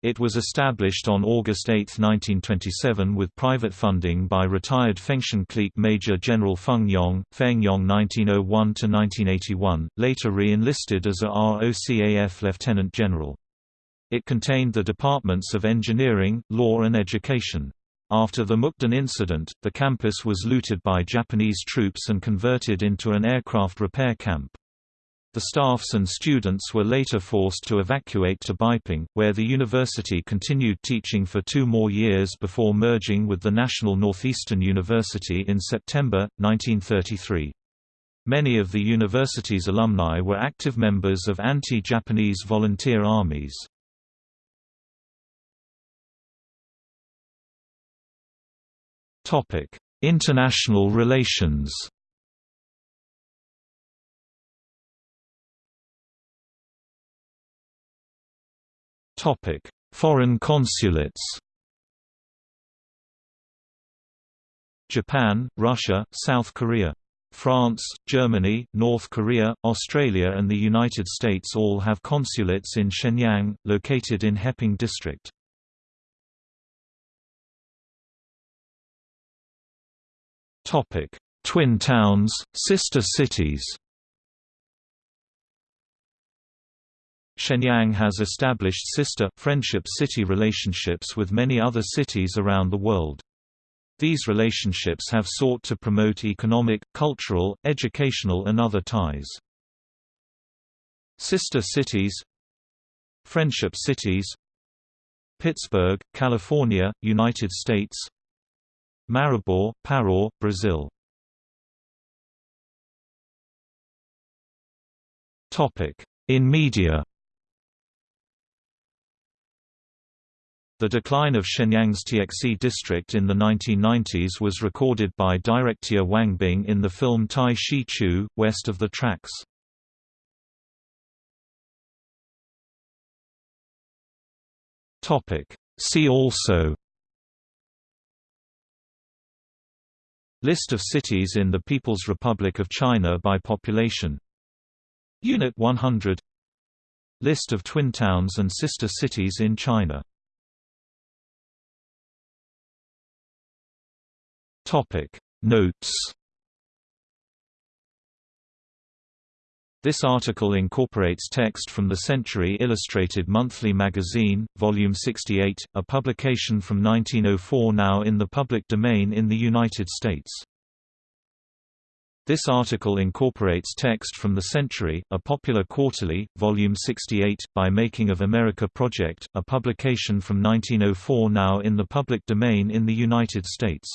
Speaker 2: It was established on August 8, 1927 with private funding by retired Fengtian clique Major General Feng Yong, Feng Yong 1901–1981, later re-enlisted as a ROCAF Lieutenant General. It contained the departments of engineering, law and education. After the Mukden incident, the campus was looted by Japanese troops and converted into an aircraft repair camp. The staffs and students were later forced to evacuate to Beiping, where the university continued teaching for two more years before merging with the National Northeastern University in September, 1933. Many of the university's alumni were active members of anti-Japanese volunteer armies. International relations Topic: Foreign consulates. Japan, Russia, South Korea, France, Germany, North Korea, Australia and the United States all have consulates in Shenyang, located in Heping District. Twin towns, sister cities Shenyang has established sister, friendship city relationships with many other cities around the world. These relationships have sought to promote economic, cultural, educational and other ties. Sister cities Friendship cities Pittsburgh, California, United States Maribor, Pará, Brazil In media The decline of Shenyang's Tiexi district in the 1990s was recorded by director Wang Bing in the film Tai Shi Chu, West of the Tracks. See also List of cities in the People's Republic of China by population Unit 100 List of twin towns and sister cities in China Topic Notes This article incorporates text from the Century Illustrated Monthly Magazine, Volume 68, a publication from 1904 now in the public domain in the United States. This article incorporates text from The Century, a popular quarterly, Volume 68, by Making of America Project, a publication from 1904 now in the public domain in the United States.